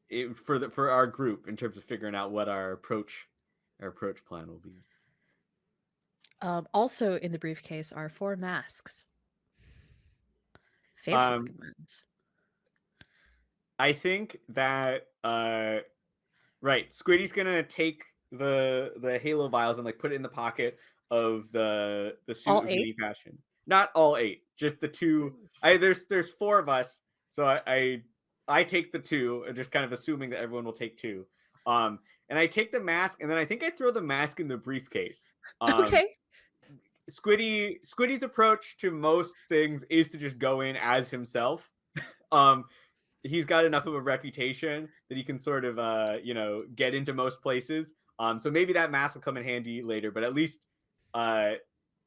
it, for the for our group in terms of figuring out what our approach our approach plan will be.
Um, also in the briefcase are four masks. Fancy
Um,
ones.
I think that uh right, Squiddy's gonna take the the Halo vials and like put it in the pocket of the the suit
All
of
eight?
mini not all eight, just the two. I there's there's four of us, so I I, I take the two, uh, just kind of assuming that everyone will take two. Um, and I take the mask, and then I think I throw the mask in the briefcase. Um,
okay.
Squiddy Squiddy's approach to most things is to just go in as himself. um, he's got enough of a reputation that he can sort of uh, you know get into most places. Um, so maybe that mask will come in handy later, but at least uh,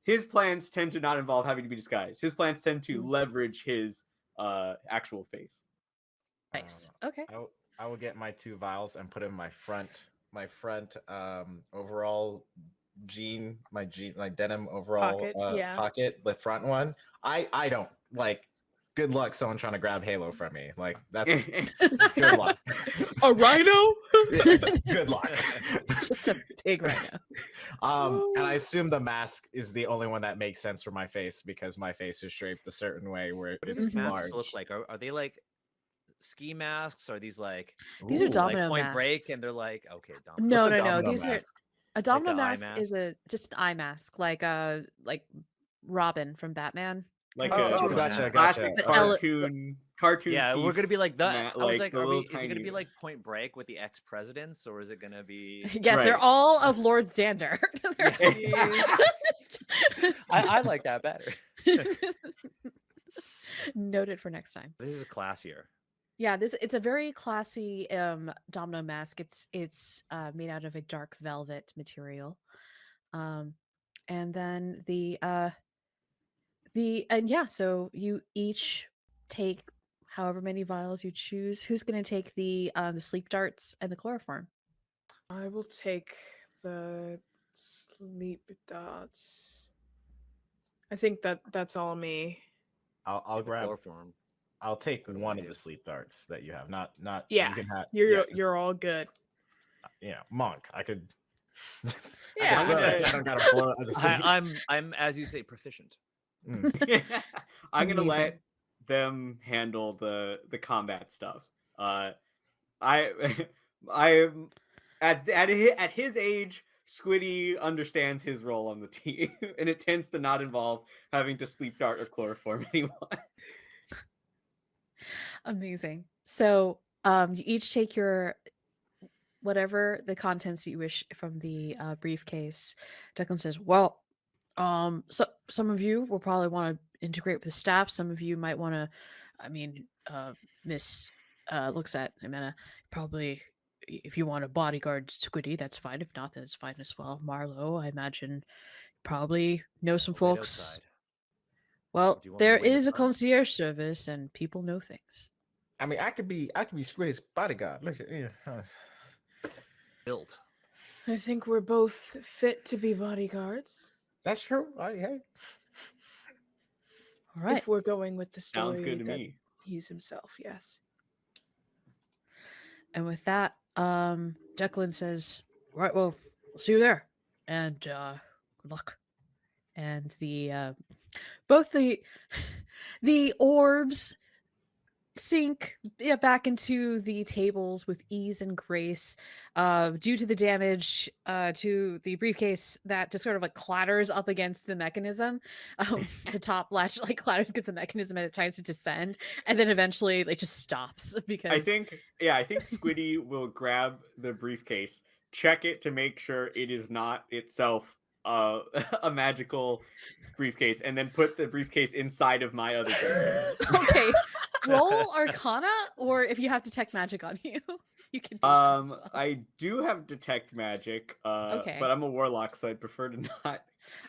his plans tend to not involve having to be disguised. His plans tend to
Mm.
leverage his uh, actual face.
Nice.
Um,
Okay.
I, w- I will get my two vials and put in my front my front um overall jean my jean my denim overall
Pocket,
uh,
yeah.
pocket the front one i i don't like good luck someone trying to grab halo from me like that's good luck
A rhino?
Yeah, good luck
Just a big rhino.
um and i assume the mask is the only one that makes sense for my face because my face is shaped a certain way where
What do
it's
these masks
large
look like? Are, are they like ski masks? Or are these like
These are domino
like Point Break? And they're like okay, domino.
No,
what's a
no, no.
domino
These are a domino
a eye
mask, is a just an eye mask, like uh like Robin from Batman.
like
Oh,
a
oh,
gotcha,
gotcha. But
cartoon cartoon.
Yeah, we're gonna be like the.
ma-
I was
like
like, are we, is it gonna be like Point Break with the ex presidents, or is it gonna be?
Yes, they're all of Lord Xander. They're
Yeah.
just-
I, I like that better.
Noted for next time.
This is classier.
Yeah, this it's a very classy um domino mask. It's it's uh made out of a dark velvet material. Um and then the uh the and yeah, so you each take however many vials you choose. Who's going to take the um the sleep darts and the chloroform?
I will take the sleep darts. I think that that's all me.
i'll, I'll
Yeah,
grab
chloroform.
I'll take one of the sleep darts that you have. Not not
Yeah,
You can have,
You're
yeah,
you're all good.
you know, monk. I could. I
Yeah,
could
I'm
I don't gotta blow it as a
I,
sleep.
I'm I'm as you say proficient.
Mm.
I'm gonna
Amazing.
let them handle the the combat stuff. Uh, I I at at his, at his age, Squiddy understands his role on the team, and it tends to not involve having to sleep dart or chloroform anyone.
Amazing. So, um, you each take your whatever the contents you wish from the uh, briefcase. Declan says, "Well, um, so some of you will probably want to integrate with the staff. Some of you might want to. I mean, uh, Miss uh, looks at Amanda. Probably, if you want a bodyguard Squiddy, that's fine. If not, that's fine as well. Marlowe, I imagine, probably know some folks.
Outside.
Well,
Do you want me to
there
wait in
is a
front?
concierge service, and people know things."
I mean, I could be. I could be Squiddy's bodyguard. Look at yeah. huh.
Built.
I think we're both fit to be bodyguards.
That's true. I, hey.
All right.
If we're going with the story
Sounds good to me.
he's himself, yes.
And with that, um, Declan says, "Right, well, we'll see you there, and uh, good luck." And the uh, both the the orbs sink yeah, back into the tables with ease and grace, uh, due to the damage uh, to the briefcase that just sort of like clatters up against the mechanism. Um, the top latch like clatters against the mechanism and it tries to descend, and then eventually like just stops because
I think yeah, I think Squiddy will grab the briefcase, check it to make sure it is not itself uh, a magical briefcase, and then put the briefcase inside of my other briefcase.
okay roll arcana or if you have detect magic on you you can do that as
Um,
well.
I do have detect magic, uh,
Okay.
but I'm a warlock, so I'd prefer to not.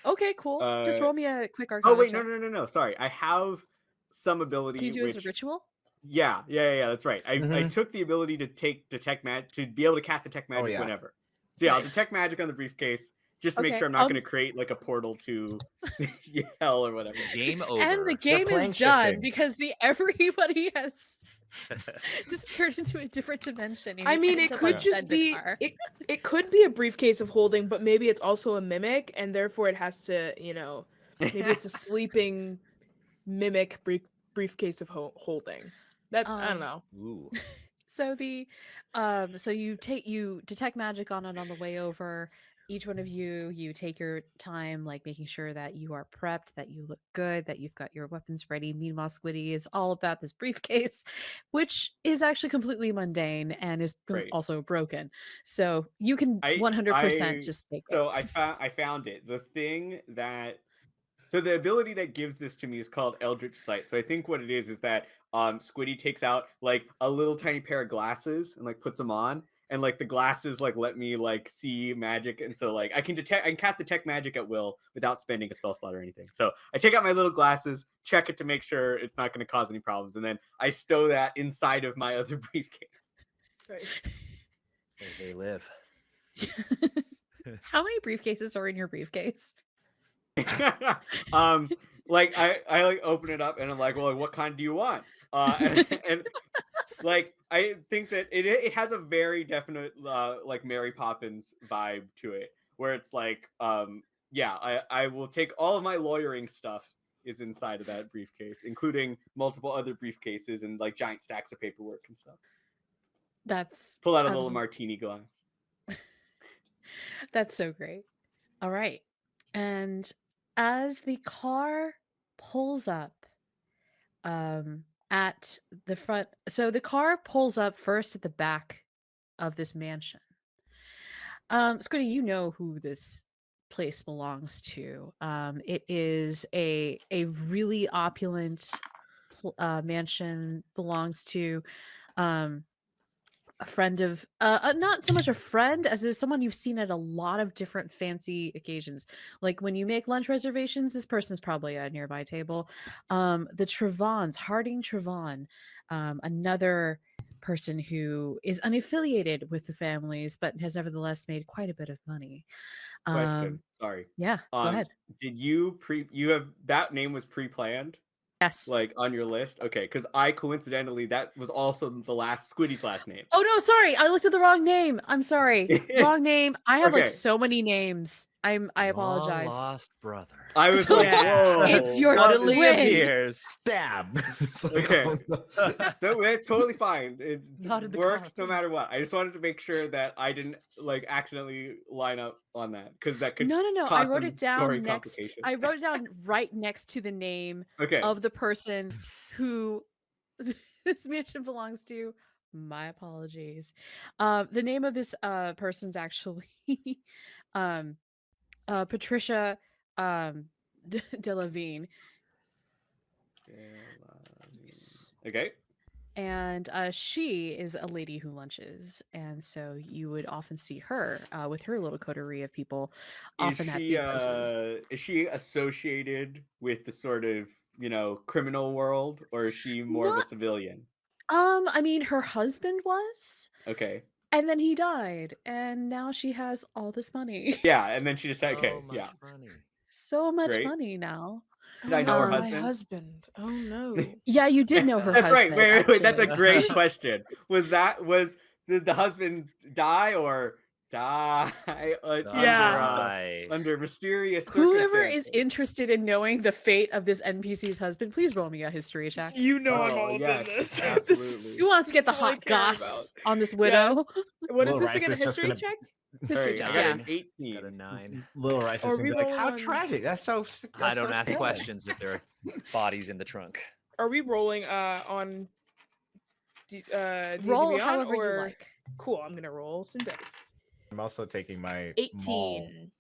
okay cool just
uh,
roll me a quick arcana
Oh wait, no,
check.
no, no, no. Sorry, I have some ability.
can you do it
which...
as a ritual
Yeah, yeah, yeah, yeah, that's right. I, I
Mhm.
took the ability to take detect magic to be able to cast detect magic
yeah.
whenever. So yeah, I'll detect magic on the briefcase just to make sure I'm not
um,
going to create like a portal to hell or whatever.
Game over.
and the game
plane
is done
shifting.
because the everybody has disappeared into a different dimension and
I mean, it could
on
just be it, it could be a briefcase of holding, but maybe it's also a mimic, and therefore it has to, you know, maybe it's a sleeping mimic brief, briefcase of ho- holding. That I
Um,
don't know.
Ooh.
so the um so you take you detect magic on it on the way over each one of you, you take your time, like making sure that you are prepped, that you look good, that you've got your weapons ready. Meanwhile, Squiddy is all about this briefcase, which is actually completely mundane and is
Great.
also broken. So you can
I-
100%
I-
just take it.
So I found I found it. The thing that so the ability that gives this to me is called Eldritch Sight. So I think what it is is that um Squiddy takes out like a little tiny pair of glasses and like puts them on and like the glasses like let me like see magic and so like I can detect I can cast detect magic at will without spending a spell slot or anything. So I take out my little glasses, check it to make sure it's not going to cause any problems and then I stow that inside of my other briefcase.
Right.
They, they live.
How many briefcases are in your briefcase?
um like i i like open it up and i'm like well what kind do you want uh and, and like i think that it it has a very definite uh like mary poppins vibe to it where it's like um yeah i i will take all of my lawyering stuff is inside of that briefcase including multiple other briefcases and like giant stacks of paperwork and stuff
That's
pull out a little martini glass
That's so great. All right. And as the car pulls up um at the front so the car pulls up first at the back of this mansion. Um Squiddy, you know who this place belongs to. Um it is a a really opulent uh, mansion belongs to um a friend of uh, uh not so much a friend as is someone you've seen at a lot of different fancy occasions. Like when you make lunch reservations this person's probably at a nearby table. Um the trevons harding trevon um another person who is unaffiliated with the families but has nevertheless made quite a bit of money.
Question
um
sorry.
yeah go
um
ahead.
did you pre you have that name was pre-planned
yes
like on your list? Okay, because I coincidentally that was also the last Squiddy's last name.
oh no sorry i looked at the wrong name i'm sorry wrong name i have like so many names i'm i
Long
apologize
Lost brother.
I was
So
like,
yeah,
whoa.
it's your
Suddenly
twin.
appears.
Stab. Like,
Okay.
oh, no.
No, that's totally fine. It
Not in the
works no matter what. I just wanted to make sure that I didn't like accidentally line up on that because that could.
no no no i wrote it down next i wrote it down right next to the name
Okay.
of the person who this mansion belongs to my apologies um the name of this uh person's actually um uh patricia um De- delavine
Okay.
and uh, she is a lady who lunches, and so you would often see her uh, with her little coterie of people,
Is
often at
she
the places.
uh is she associated with the sort of you know criminal world or is she more of a civilian?
Um, I mean, her husband was,
Okay.
And then he died, and now she has all this money,
Yeah, and then she just said, Okay.
So much
yeah.
money.
so much
Great.
money now.
Did I know her
Um,
My
husband?
husband. Oh no.
Yeah, you did know her
That's right.
husband.
Wait, wait, wait. That's a
actually.
great question. Was that was did the husband die or die uh,
Yeah.
under, uh, under mysterious
Whoever is interested in knowing the fate of this NPC's husband, please roll me a history check.
You know I'm
Oh,
all up
yes,
in this. this
Who wants to get the hot
care
goss
about.
on this widow?
Yes. What is
Little
this
Rice
again? A
is just
history
gonna-
check?
History check,
I
yeah.
an 18.
Got a nine.
Little Rice
Are
is gonna be like, how
on-
tragic. That's so. s-
I
that's
don't
so
ask
sad."
questions if there are bodies in the trunk.
Are we rolling uh on D- uh D&D
Roll however
or...
you like.
Cool, I'm gonna roll some dice.
I'm also taking my maul.
18.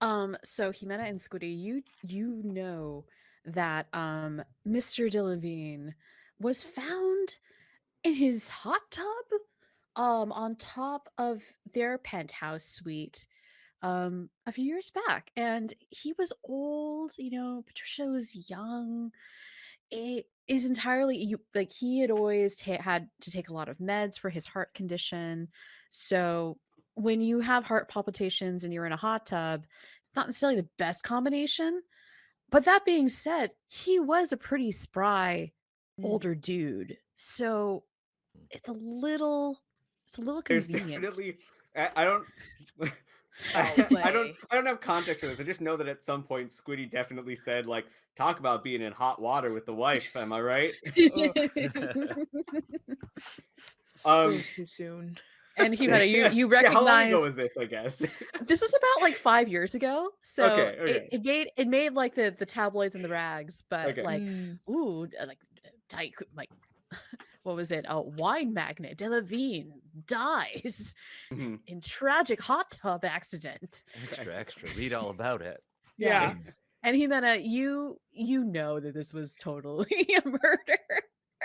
Um, so Jimena and Squiddy, you you know that um Mr. Delavine was found in his hot tub um on top of their penthouse suite um a few years back and he was old you know patricia was young it is entirely you like he had always had to take a lot of meds for his heart condition so when you have heart palpitations and you're in a hot tub it's not necessarily the best combination but that being said he was a pretty spry
Mm.
older dude so it's a little it's a little
There's
convenient
definitely. I, I don't. I, I don't. I don't have context for this. I just know that at some point Squiddy definitely said like, "Talk about being in hot water with the wife." Am I right?
Still
Um,
too soon.
And Jimena, you you
Yeah, how long ago was this? I guess.
this was about like five years ago. So
Okay, okay.
It, it made it made like the the tabloids and the rags, but
Okay.
like
Mm.
ooh, like tight, like what was it? A wine magnate, Delavine dies
Mhm.
in tragic hot tub accident.
Extra, extra. Read all about it.
Yeah.
And Jimena, you you know that this was totally a murder.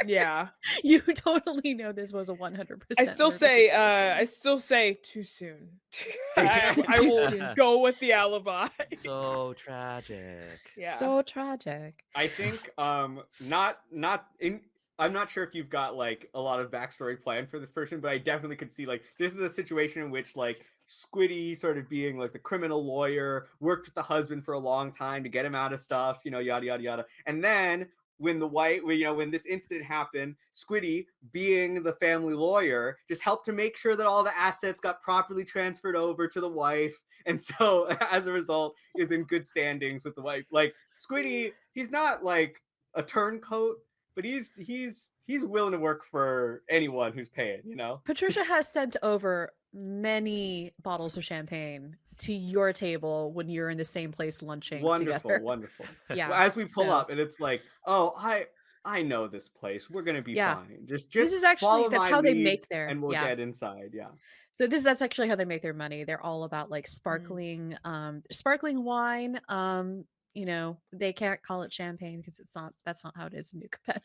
Yeah.
You totally know this was a 100%
I still say, uh, I still say too soon. I, I
Too
will
soon.
go with the alibi.
So tragic.
yeah.
so tragic.
I think um not not in I'm not sure if you've got like a lot of backstory planned for this person, but I definitely could see like this is a situation in which like Squiddy sort of being like the criminal lawyer, worked with the husband for a long time to get him out of stuff, you know, yada yada yada. And then when the white, you know, when this incident happened, Squiddy, being the family lawyer, just helped to make sure that all the assets got properly transferred over to the wife. And so, as a result, is in good standings with the wife. Like Squiddy, he's not like a turncoat, but he's he's he's willing to work for anyone who's paying. You know.
Patricia has sent over many bottles of champagne to your table when you're in the same place lunching
Wonderful,
together.
wonderful.
Yeah.
Well, As we pull
so-
up, and it's like, oh, I I know this place. We're gonna be
Yeah.
fine. Just just
this is actually that's how they make their
and we'll
yeah.
get inside. Yeah.
So this that's actually how they make their money. They're all about
Mm.
like sparkling, um, sparkling wine. Um, you know, they can't call it champagne because it's not. That's not how it is in New Capenna.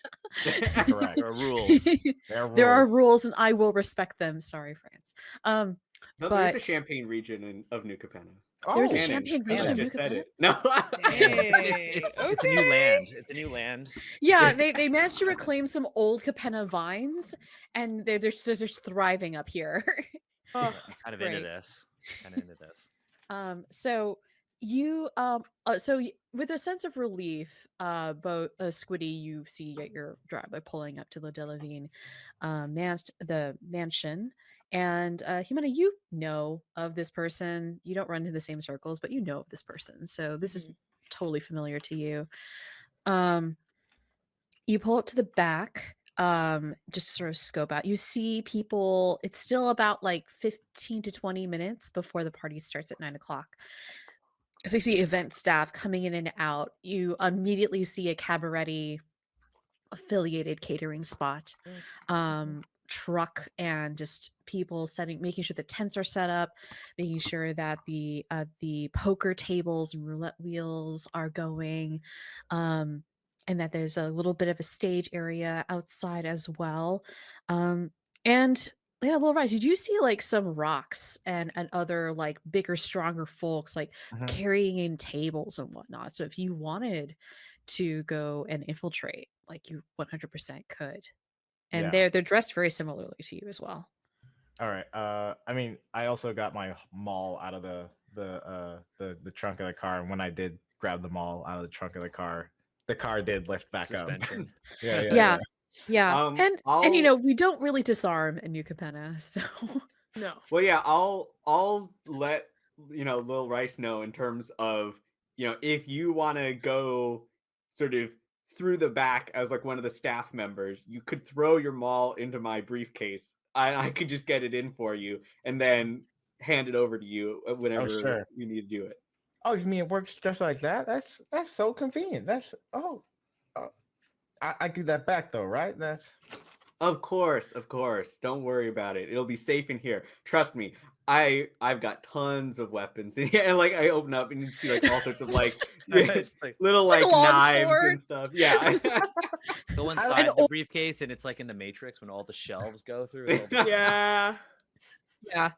Correct.
There are rules.
There,
are
rules,
and I will respect them. Sorry, France. Um,
No, there's a champagne region in, of New Capenna.
There's a
Oh,
champagne region of
just
New
said
Capenna?
it. No.
it's, it's, it's a new land. It's a new land.
yeah, they they managed to reclaim some old Capenna vines, and they're they're just, they're just thriving up here.
Oh,
I'm kind of into this. Kind of into this.
Um, so you um uh, so with a sense of relief, uh both uh, Squiddy, you see at your drive by pulling up to the Delavine uh man the mansion. And uh Jimena, you know of this person. You don't run in the same circles, but you know of this person. So this is totally familiar to you. Um you pull up to the back um just sort of scope out you see people it's still about like 15 to 20 minutes before the party starts at 9 o'clock so you see event staff coming in and out you immediately see a Cabaretti affiliated catering spot um truck and just people setting making sure the tents are set up making sure that the uh, the poker tables and roulette wheels are going um and that there's a little bit of a stage area outside as well um and yeah little rise you do see like some Rhox and and other like bigger stronger folks like
Mhm.
carrying in tables and whatnot? So if you wanted to go and infiltrate like you 100% could and
Yeah.
they're they're dressed very similarly to you as well
All right. Uh, I mean, I also got my maul out of the the uh the the trunk of the car, and when I did grab the maul out of the trunk of the car, the car did lift back up.
Suspension.
yeah, yeah,
Yeah. yeah
Um,
and and you know we don't really disarm in new capenna so
no.
Well, yeah, I'll I'll let you know Lil Rice know in terms of you know if you want to go sort of through the back as like one of the staff members, you could throw your maul into my briefcase. I I could just get it in for you and then hand it over to you uh, whenever
sure.
you need to do it.
Oh, you mean it works just like that? That's that's so convenient. That's oh, oh. I, I give that back though, right? That's
Of course, of course. Don't worry about it. It'll be safe in here. Trust me. I I've got tons of weapons in here. And like I open up and you see like all sorts of like
like,
little
It's like
like, knives
sword.
and stuff. Yeah.
go inside the
al-
briefcase, and it's like in the Matrix when all the shelves go through.
Yeah.
yeah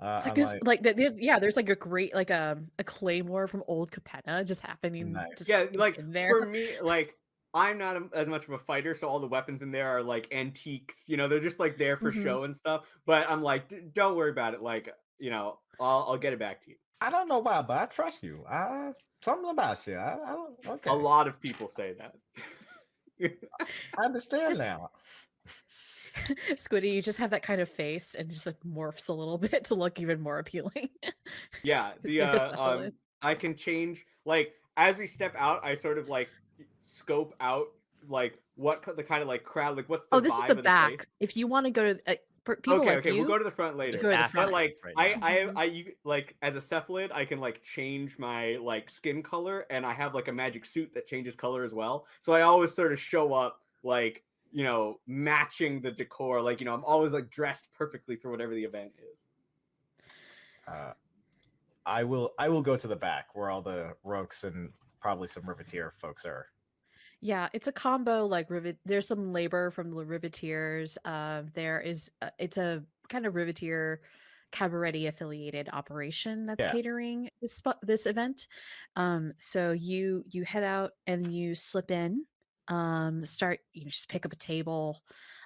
uh,
it's like
I'm
this
like,
like there's yeah there's like a great like a a claymore from old capenna just happening
Nice.
just,
yeah, like
in there
for me, like I'm not a- as much of a fighter, so all the weapons in there are like antiques. You know, they're just like there for
Mhm.
show and stuff. But I'm like, "D- don't worry about it. Like, you know, I'll I'll get it back to you.
I don't know why, but I trust you. I something about you. I, I don't. Okay,
A lot of people say that.
I understand
Just-
now.
squiddy you just have that kind of face and just like morphs a little bit to look even more appealing
yeah,
It's
the uh, um, I can change like as we step out. I sort of like scope out like what the kind of like crowd like what's the
oh this is the back
place?
if you want to go to uh, for people
okay,
like
okay,
you.
we'll go to the front later.
go to the front.
But like
right
I. I. I you like as a cephalid, I can like change my like skin color and I have like a magic suit that changes color as well. So I always sort of show up like, you know, matching the decor. Like, you know, I'm always like dressed perfectly for whatever the event is.
Uh, I will. I will go to the back where all the Rhox and probably some Riveteer folks are.
Yeah, it's a combo like rivet. There's some labor from the riveteers. Um, there is uh, it's a kind of riveteer Cabaretti affiliated operation that's
Yeah.
catering this spot this event. Um, so you you head out and you slip in. Um, start you just pick up a table.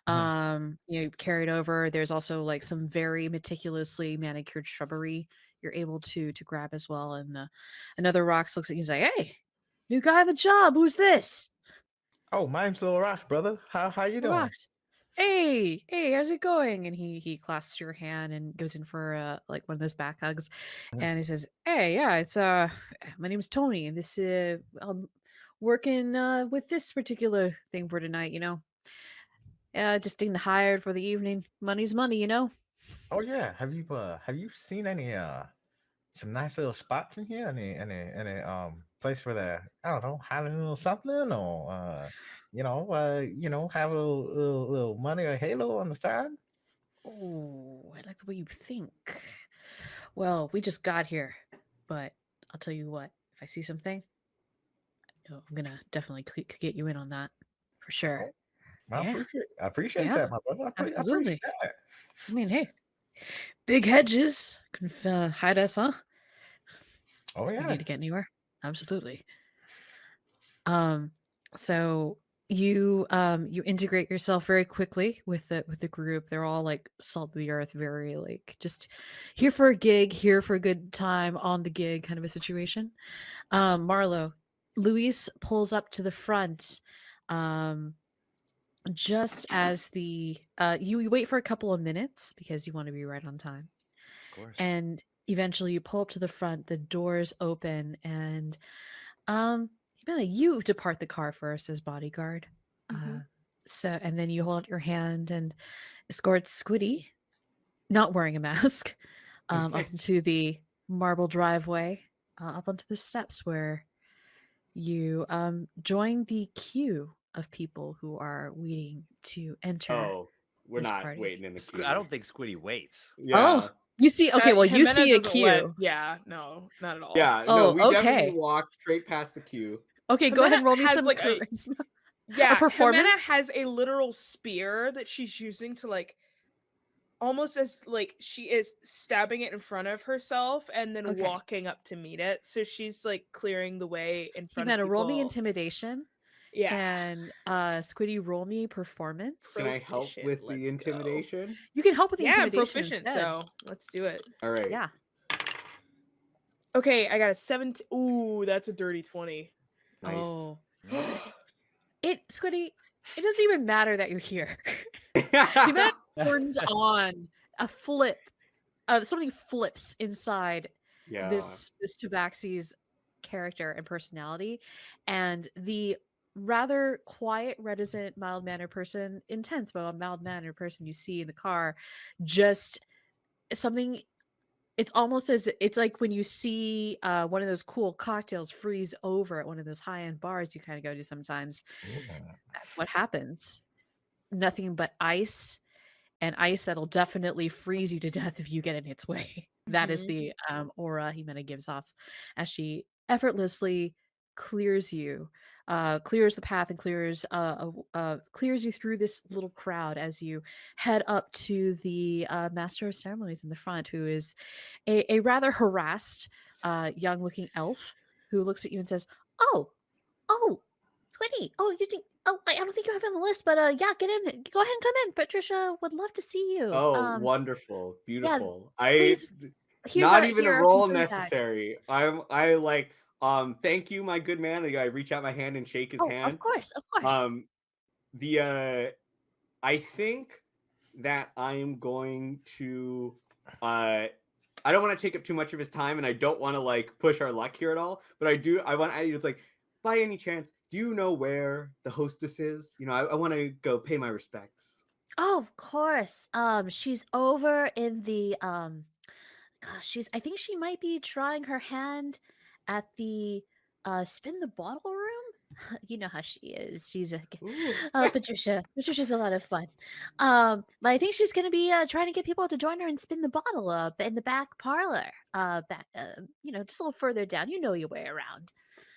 Mhm.
Um, you know, carry it over. There's also like some very meticulously manicured shrubbery you're able to to grab as well. And uh, another Rhox looks at you and is like, "Hey, new guy on the job. Who's this?"
Oh, my name's Little Rock, brother. How how you doing?
Rocks. Hey, hey, how's it going? And he he clasps your hand and goes in for uh like one of those back hugs,
Mhm.
and he says, "Hey, yeah, it's uh, my name's Tony, and this uh, I'm working uh with this particular thing for tonight. You know, uh, just getting hired for the evening. Money's money, you know."
Oh yeah. Have you uh have you seen any uh some nice little spots in here? Any any any um place for they I don't know a little something or uh you know uh you know have a little little, little money or halo on the side?
Oh, I like the way you think. Well, we just got here, but I'll tell you what. If I see something, I'm gonna definitely get you in on that for sure.
I
Yeah.
appreciate I appreciate
Yeah,
that, my brother. I, I
absolutely.
that.
I mean, hey, big hedges can uh, hide us, huh?
Oh
We
yeah.
need to get anywhere. Absolutely. Um, so you um you integrate yourself very quickly with the with the group. They're all like salt of the earth, very like just here for a gig, here for a good time on the gig kind of a situation. Um, Marlowe, Louise pulls up to the front. Um, just as the uh you, you wait for a couple of minutes because you want to be right on time
Of course.
and eventually you pull up to the front the doors open and um Jimena, you depart the car first as bodyguard uh
Mhm.
so and then you hold out your hand and escort squiddy not wearing a mask um up into the marble driveway uh, up onto the steps where you um join the queue of people who are waiting to enter
Oh, we're
this
not
party.
waiting in the
Squ-
queue.
I don't think Squiddy waits.
Yeah.
You see okay well you
Jimena
see a
doesn't let-
queue
yeah, no, not at all.
Yeah,
Oh,
no, we
okay.
definitely walked straight past the queue.
okay go ahead and
Jimena
roll me
has,
some
like, a-
charisma.
Yeah,
performance?
Jimena has a literal spear that she's using to like almost as like she is stabbing it in front of herself and then
Okay.
walking up to meet it. So she's like clearing the way in front
Jimena,
of
roll me
people.
intimidation
Yeah.
and uh squiddy roll me performance
Can I help
Proficient,
with
let's
the
go.
intimidation?
you can help with the
yeah, I'm
intimidation
proficient,
instead.
so let's do it.
All right.
yeah
Okay, I got a 17. Ooh, that's a dirty 20.
Nice.
oh it squiddy it doesn't even matter that you're here
Oh.
Jimena turns on a flip uh something flips inside
yeah.
this this tabaxi's character and personality and the rather quiet reticent mild mannered person intense but a mild mannered person you see in the car just something it's almost as it's like when you see uh, one of those cool cocktails freeze over at one of those high-end bars you kind of go to sometimes that's what happens. Nothing but ice and ice that'll definitely freeze you to death if you get in its way. That is
Mhm.
the um, aura Jimena gives off as she effortlessly clears you, uh, clears the path and clears uh, uh, uh, clears you through this little crowd as you head up to the uh, master of ceremonies in the front, who is a, a rather harassed uh, young-looking elf who looks at you and says, "Oh, oh, Squiddy, oh, you think." Oh, I I don't think you have it on the list, but uh, yeah, get in. Go ahead and come in. Patricia would love to see you.
Oh,
um,
wonderful, beautiful. I
please, here's
not even a roll necessary. I'm I like um thank you, my good man. Like, I reach out my hand and shake his
Oh,
hand.
of course, of course.
Um the uh I think that I'm going to uh I don't want to take up too much of his time and I don't want to like push our luck here at all, but I do I want I it's like by any chance, do you know where the hostess is? You know, I, I want to go pay my respects.
Oh, of course. Um, she's over in the um gosh, she's I think she might be trying her hand at the uh spin the bottle room. You know how she is. She's
Ooh.
uh Patricia. Patricia's a lot of fun. Um, but I think she's gonna be uh trying to get people to join her and spin the bottle up in the back parlor. Uh back uh, you know, just a little further down. You know your way around.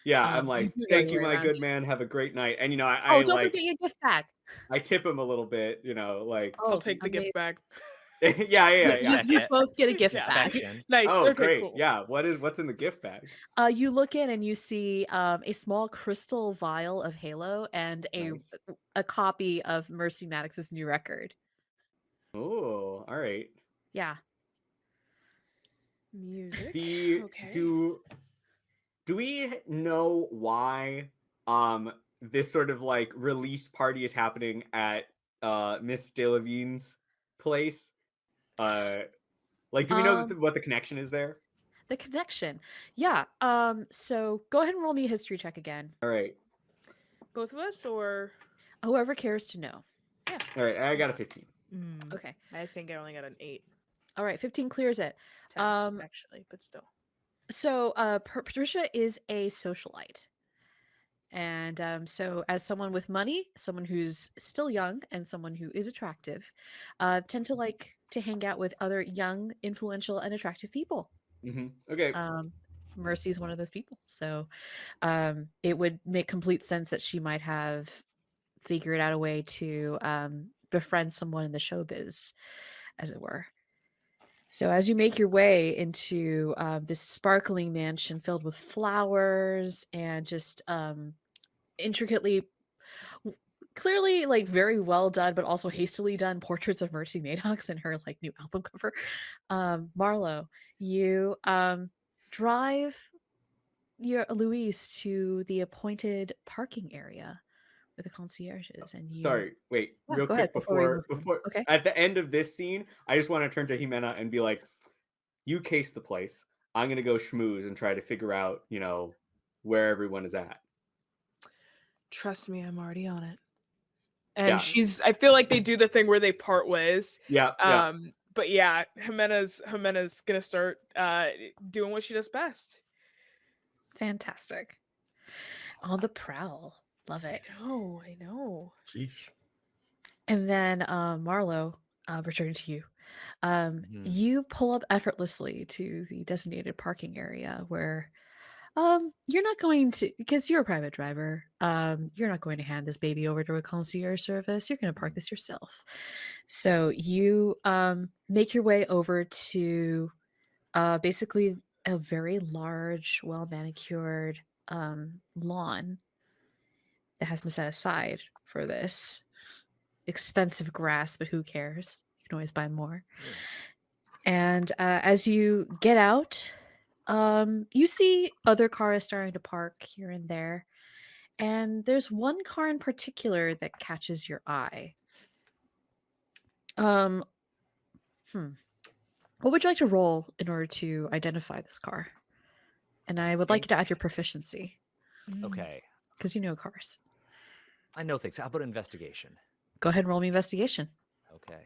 Yeah, I'm
Um,
like,
you
thank you, my good man. Have a great night. And you know, I,
Oh,
I
don't
like
forget your gift bag.
I tip him a little bit. You know, like
Oh,
I'll take the
amazing.
gift bag.
yeah, yeah,
You,
yeah.
you,
yeah.
You
it.
both get a gift
Yeah.
bag.
Nice.
Oh,
okay,
great.
cool.
Yeah. What is what's in the gift bag?
Uh, you look in and you see um, a small crystal vial of Halo and a
Nice.
a copy of Mercy Maddox's new record.
Oh, all right.
Yeah.
Music.
The
okay.
do do we know why um this sort of like release party is happening at uh Miss Delavine's place? Uh like do we know
Um,
the, what the connection is there?
The connection. Yeah. Um. So go ahead and roll me a history check again.
All right.
Both of us, or
Whoever cares to know. Yeah.
All right, I got a 15.
Mm,
Okay.
I think I only got an eight.
All right. Fifteen clears it.
10,
Um,
actually, but still.
So uh, Patricia is a socialite. And um, so, as someone with money, someone who's still young, and someone who is attractive, uh, tend to like to hang out with other young, influential, and attractive people.
hmm Okay.
um, Mercy is one of those people. So um, it would make complete sense that she might have figured out a way to um, befriend someone in the showbiz, as it were. So as you make your way into um, this sparkling mansion filled with flowers and just um, intricately, clearly like very well done, but also hastily done portraits of Mercy Maddox and her like new album cover, um, Marlowe, you um, drive your Louise to the appointed parking area with the concierges, and you.
Sorry, wait,
Yeah,
real quick
ahead before
before before
Okay.
at the end of this scene, I just want to turn to Jimena and be like, "You case the place. I'm gonna go schmooze and try to figure out, you know, where everyone is at."
Trust me, I'm already on it. And
Yeah.
she's. I feel like they do the thing where they part ways.
Yeah, yeah.
Um. But yeah, Jimena's Jimena's gonna start uh doing what she does best.
Fantastic. On the prowl. Love it.
oh I know.
Sheesh.
And then uh, Marlowe, uh, returning to you. Um,
Mhm.
You pull up effortlessly to the designated parking area where um, you're not going to, because you're a private driver, um, you're not going to hand this baby over to a concierge service. You're going to park this yourself. So you um, make your way over to uh, basically a very large, well manicured um, lawn that has been set aside for this expensive grass, but who cares? You can always buy more. And uh, as you get out, um, you see other cars starting to park here and there. And there's one car in particular that catches your eye. Um, hmm. What would you like to roll in order to identify this car? And I would like you to add your proficiency
Okay.
because you know cars.
I know things. How about investigation?
Go ahead and roll me investigation.
Okay.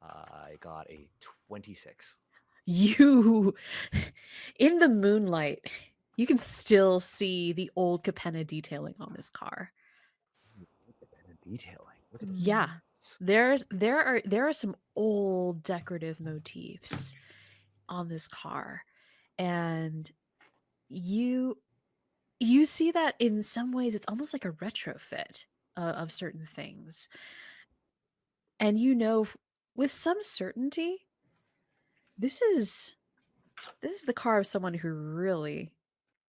I got a 26.
You, in the moonlight, you can still see the old Capenna detailing on this car.
Look at the detailing.
Yeah. There's there are there are some old decorative motifs on this car. And you you see that in some ways it's almost like a retrofit uh, of certain things. And you know with some certainty this is this is the car of someone who really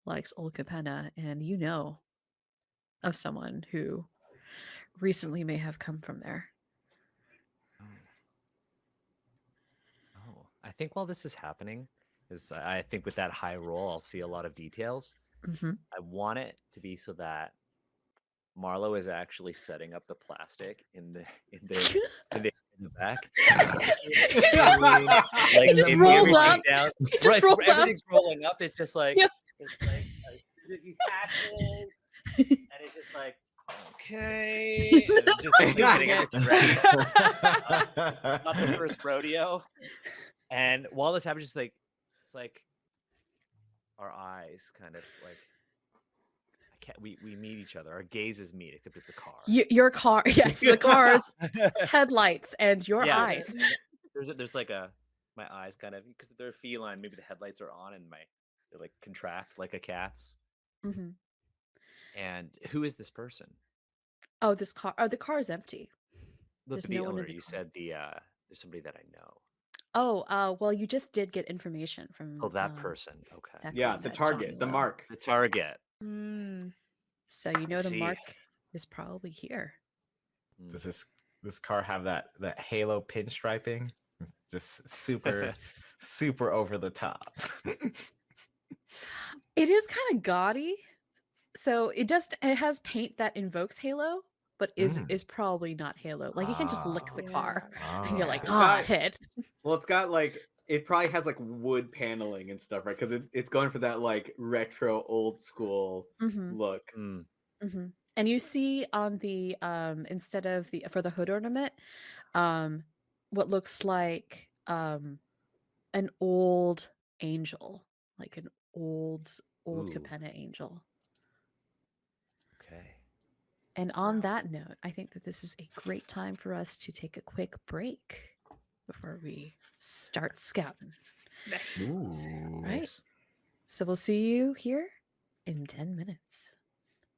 likes old Capenna and you know of someone who recently may have come from there.
Oh. Oh, I think while this is happening, is I think with that high roll, I'll see a lot of details.
hmm
I want it to be so that Marlowe is actually setting up the plastic in the in the in the, in the back. Like
it
just
rolls up.
down-
It just
right,
rolls up.
everything's rolling up. It's just like
Yep.
it's like, like these hatches, and it's just like okay. just like, getting everything ready. Not the first rodeo. And while this happens, just like it's like our eyes kind of like we we meet each other. Our gazes meet, except it's a car.
Y- your car, yes, the car's headlights and your
Yeah,
eyes.
There's a, there's like a my eyes kind of because they're feline. Maybe the headlights are on and my they like contract like a cat's.
hmm
And who is this person?
Oh, this car. Oh, the car is empty.
Look
There's
at the
no one in
owner.
the
You
car.
said the uh there's somebody that I know.
Oh, uh, well, you just did get information from.
Oh, that
um,
person. Okay.
that
Yeah, the target, the mark.
The target.
Mm.
So you know the
see.
mark is probably here.
Does this this car have that that halo pinstriping? Just super super over the top.
It is kind of gaudy. So it does. It has paint that invokes Halo, but is
Mm.
is probably not Halo. Like you can just lick the car,
Yeah.
and you're like,
It's
ah,
got-
hit.
Well, it's got like it probably has like wood paneling and stuff, right? Because it, it's going for that like retro old school
hmm
look.
Mm.
hmm And you see on the um instead of the for the hood ornament, um, what looks like um an old angel, like an old old
Ooh.
Capenna angel.
Okay.
And on that note, I think that this is a great time for us to take a quick break before we start scouting.
Nice.
Right? So we'll see you here in 10 minutes.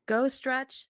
Go stretch,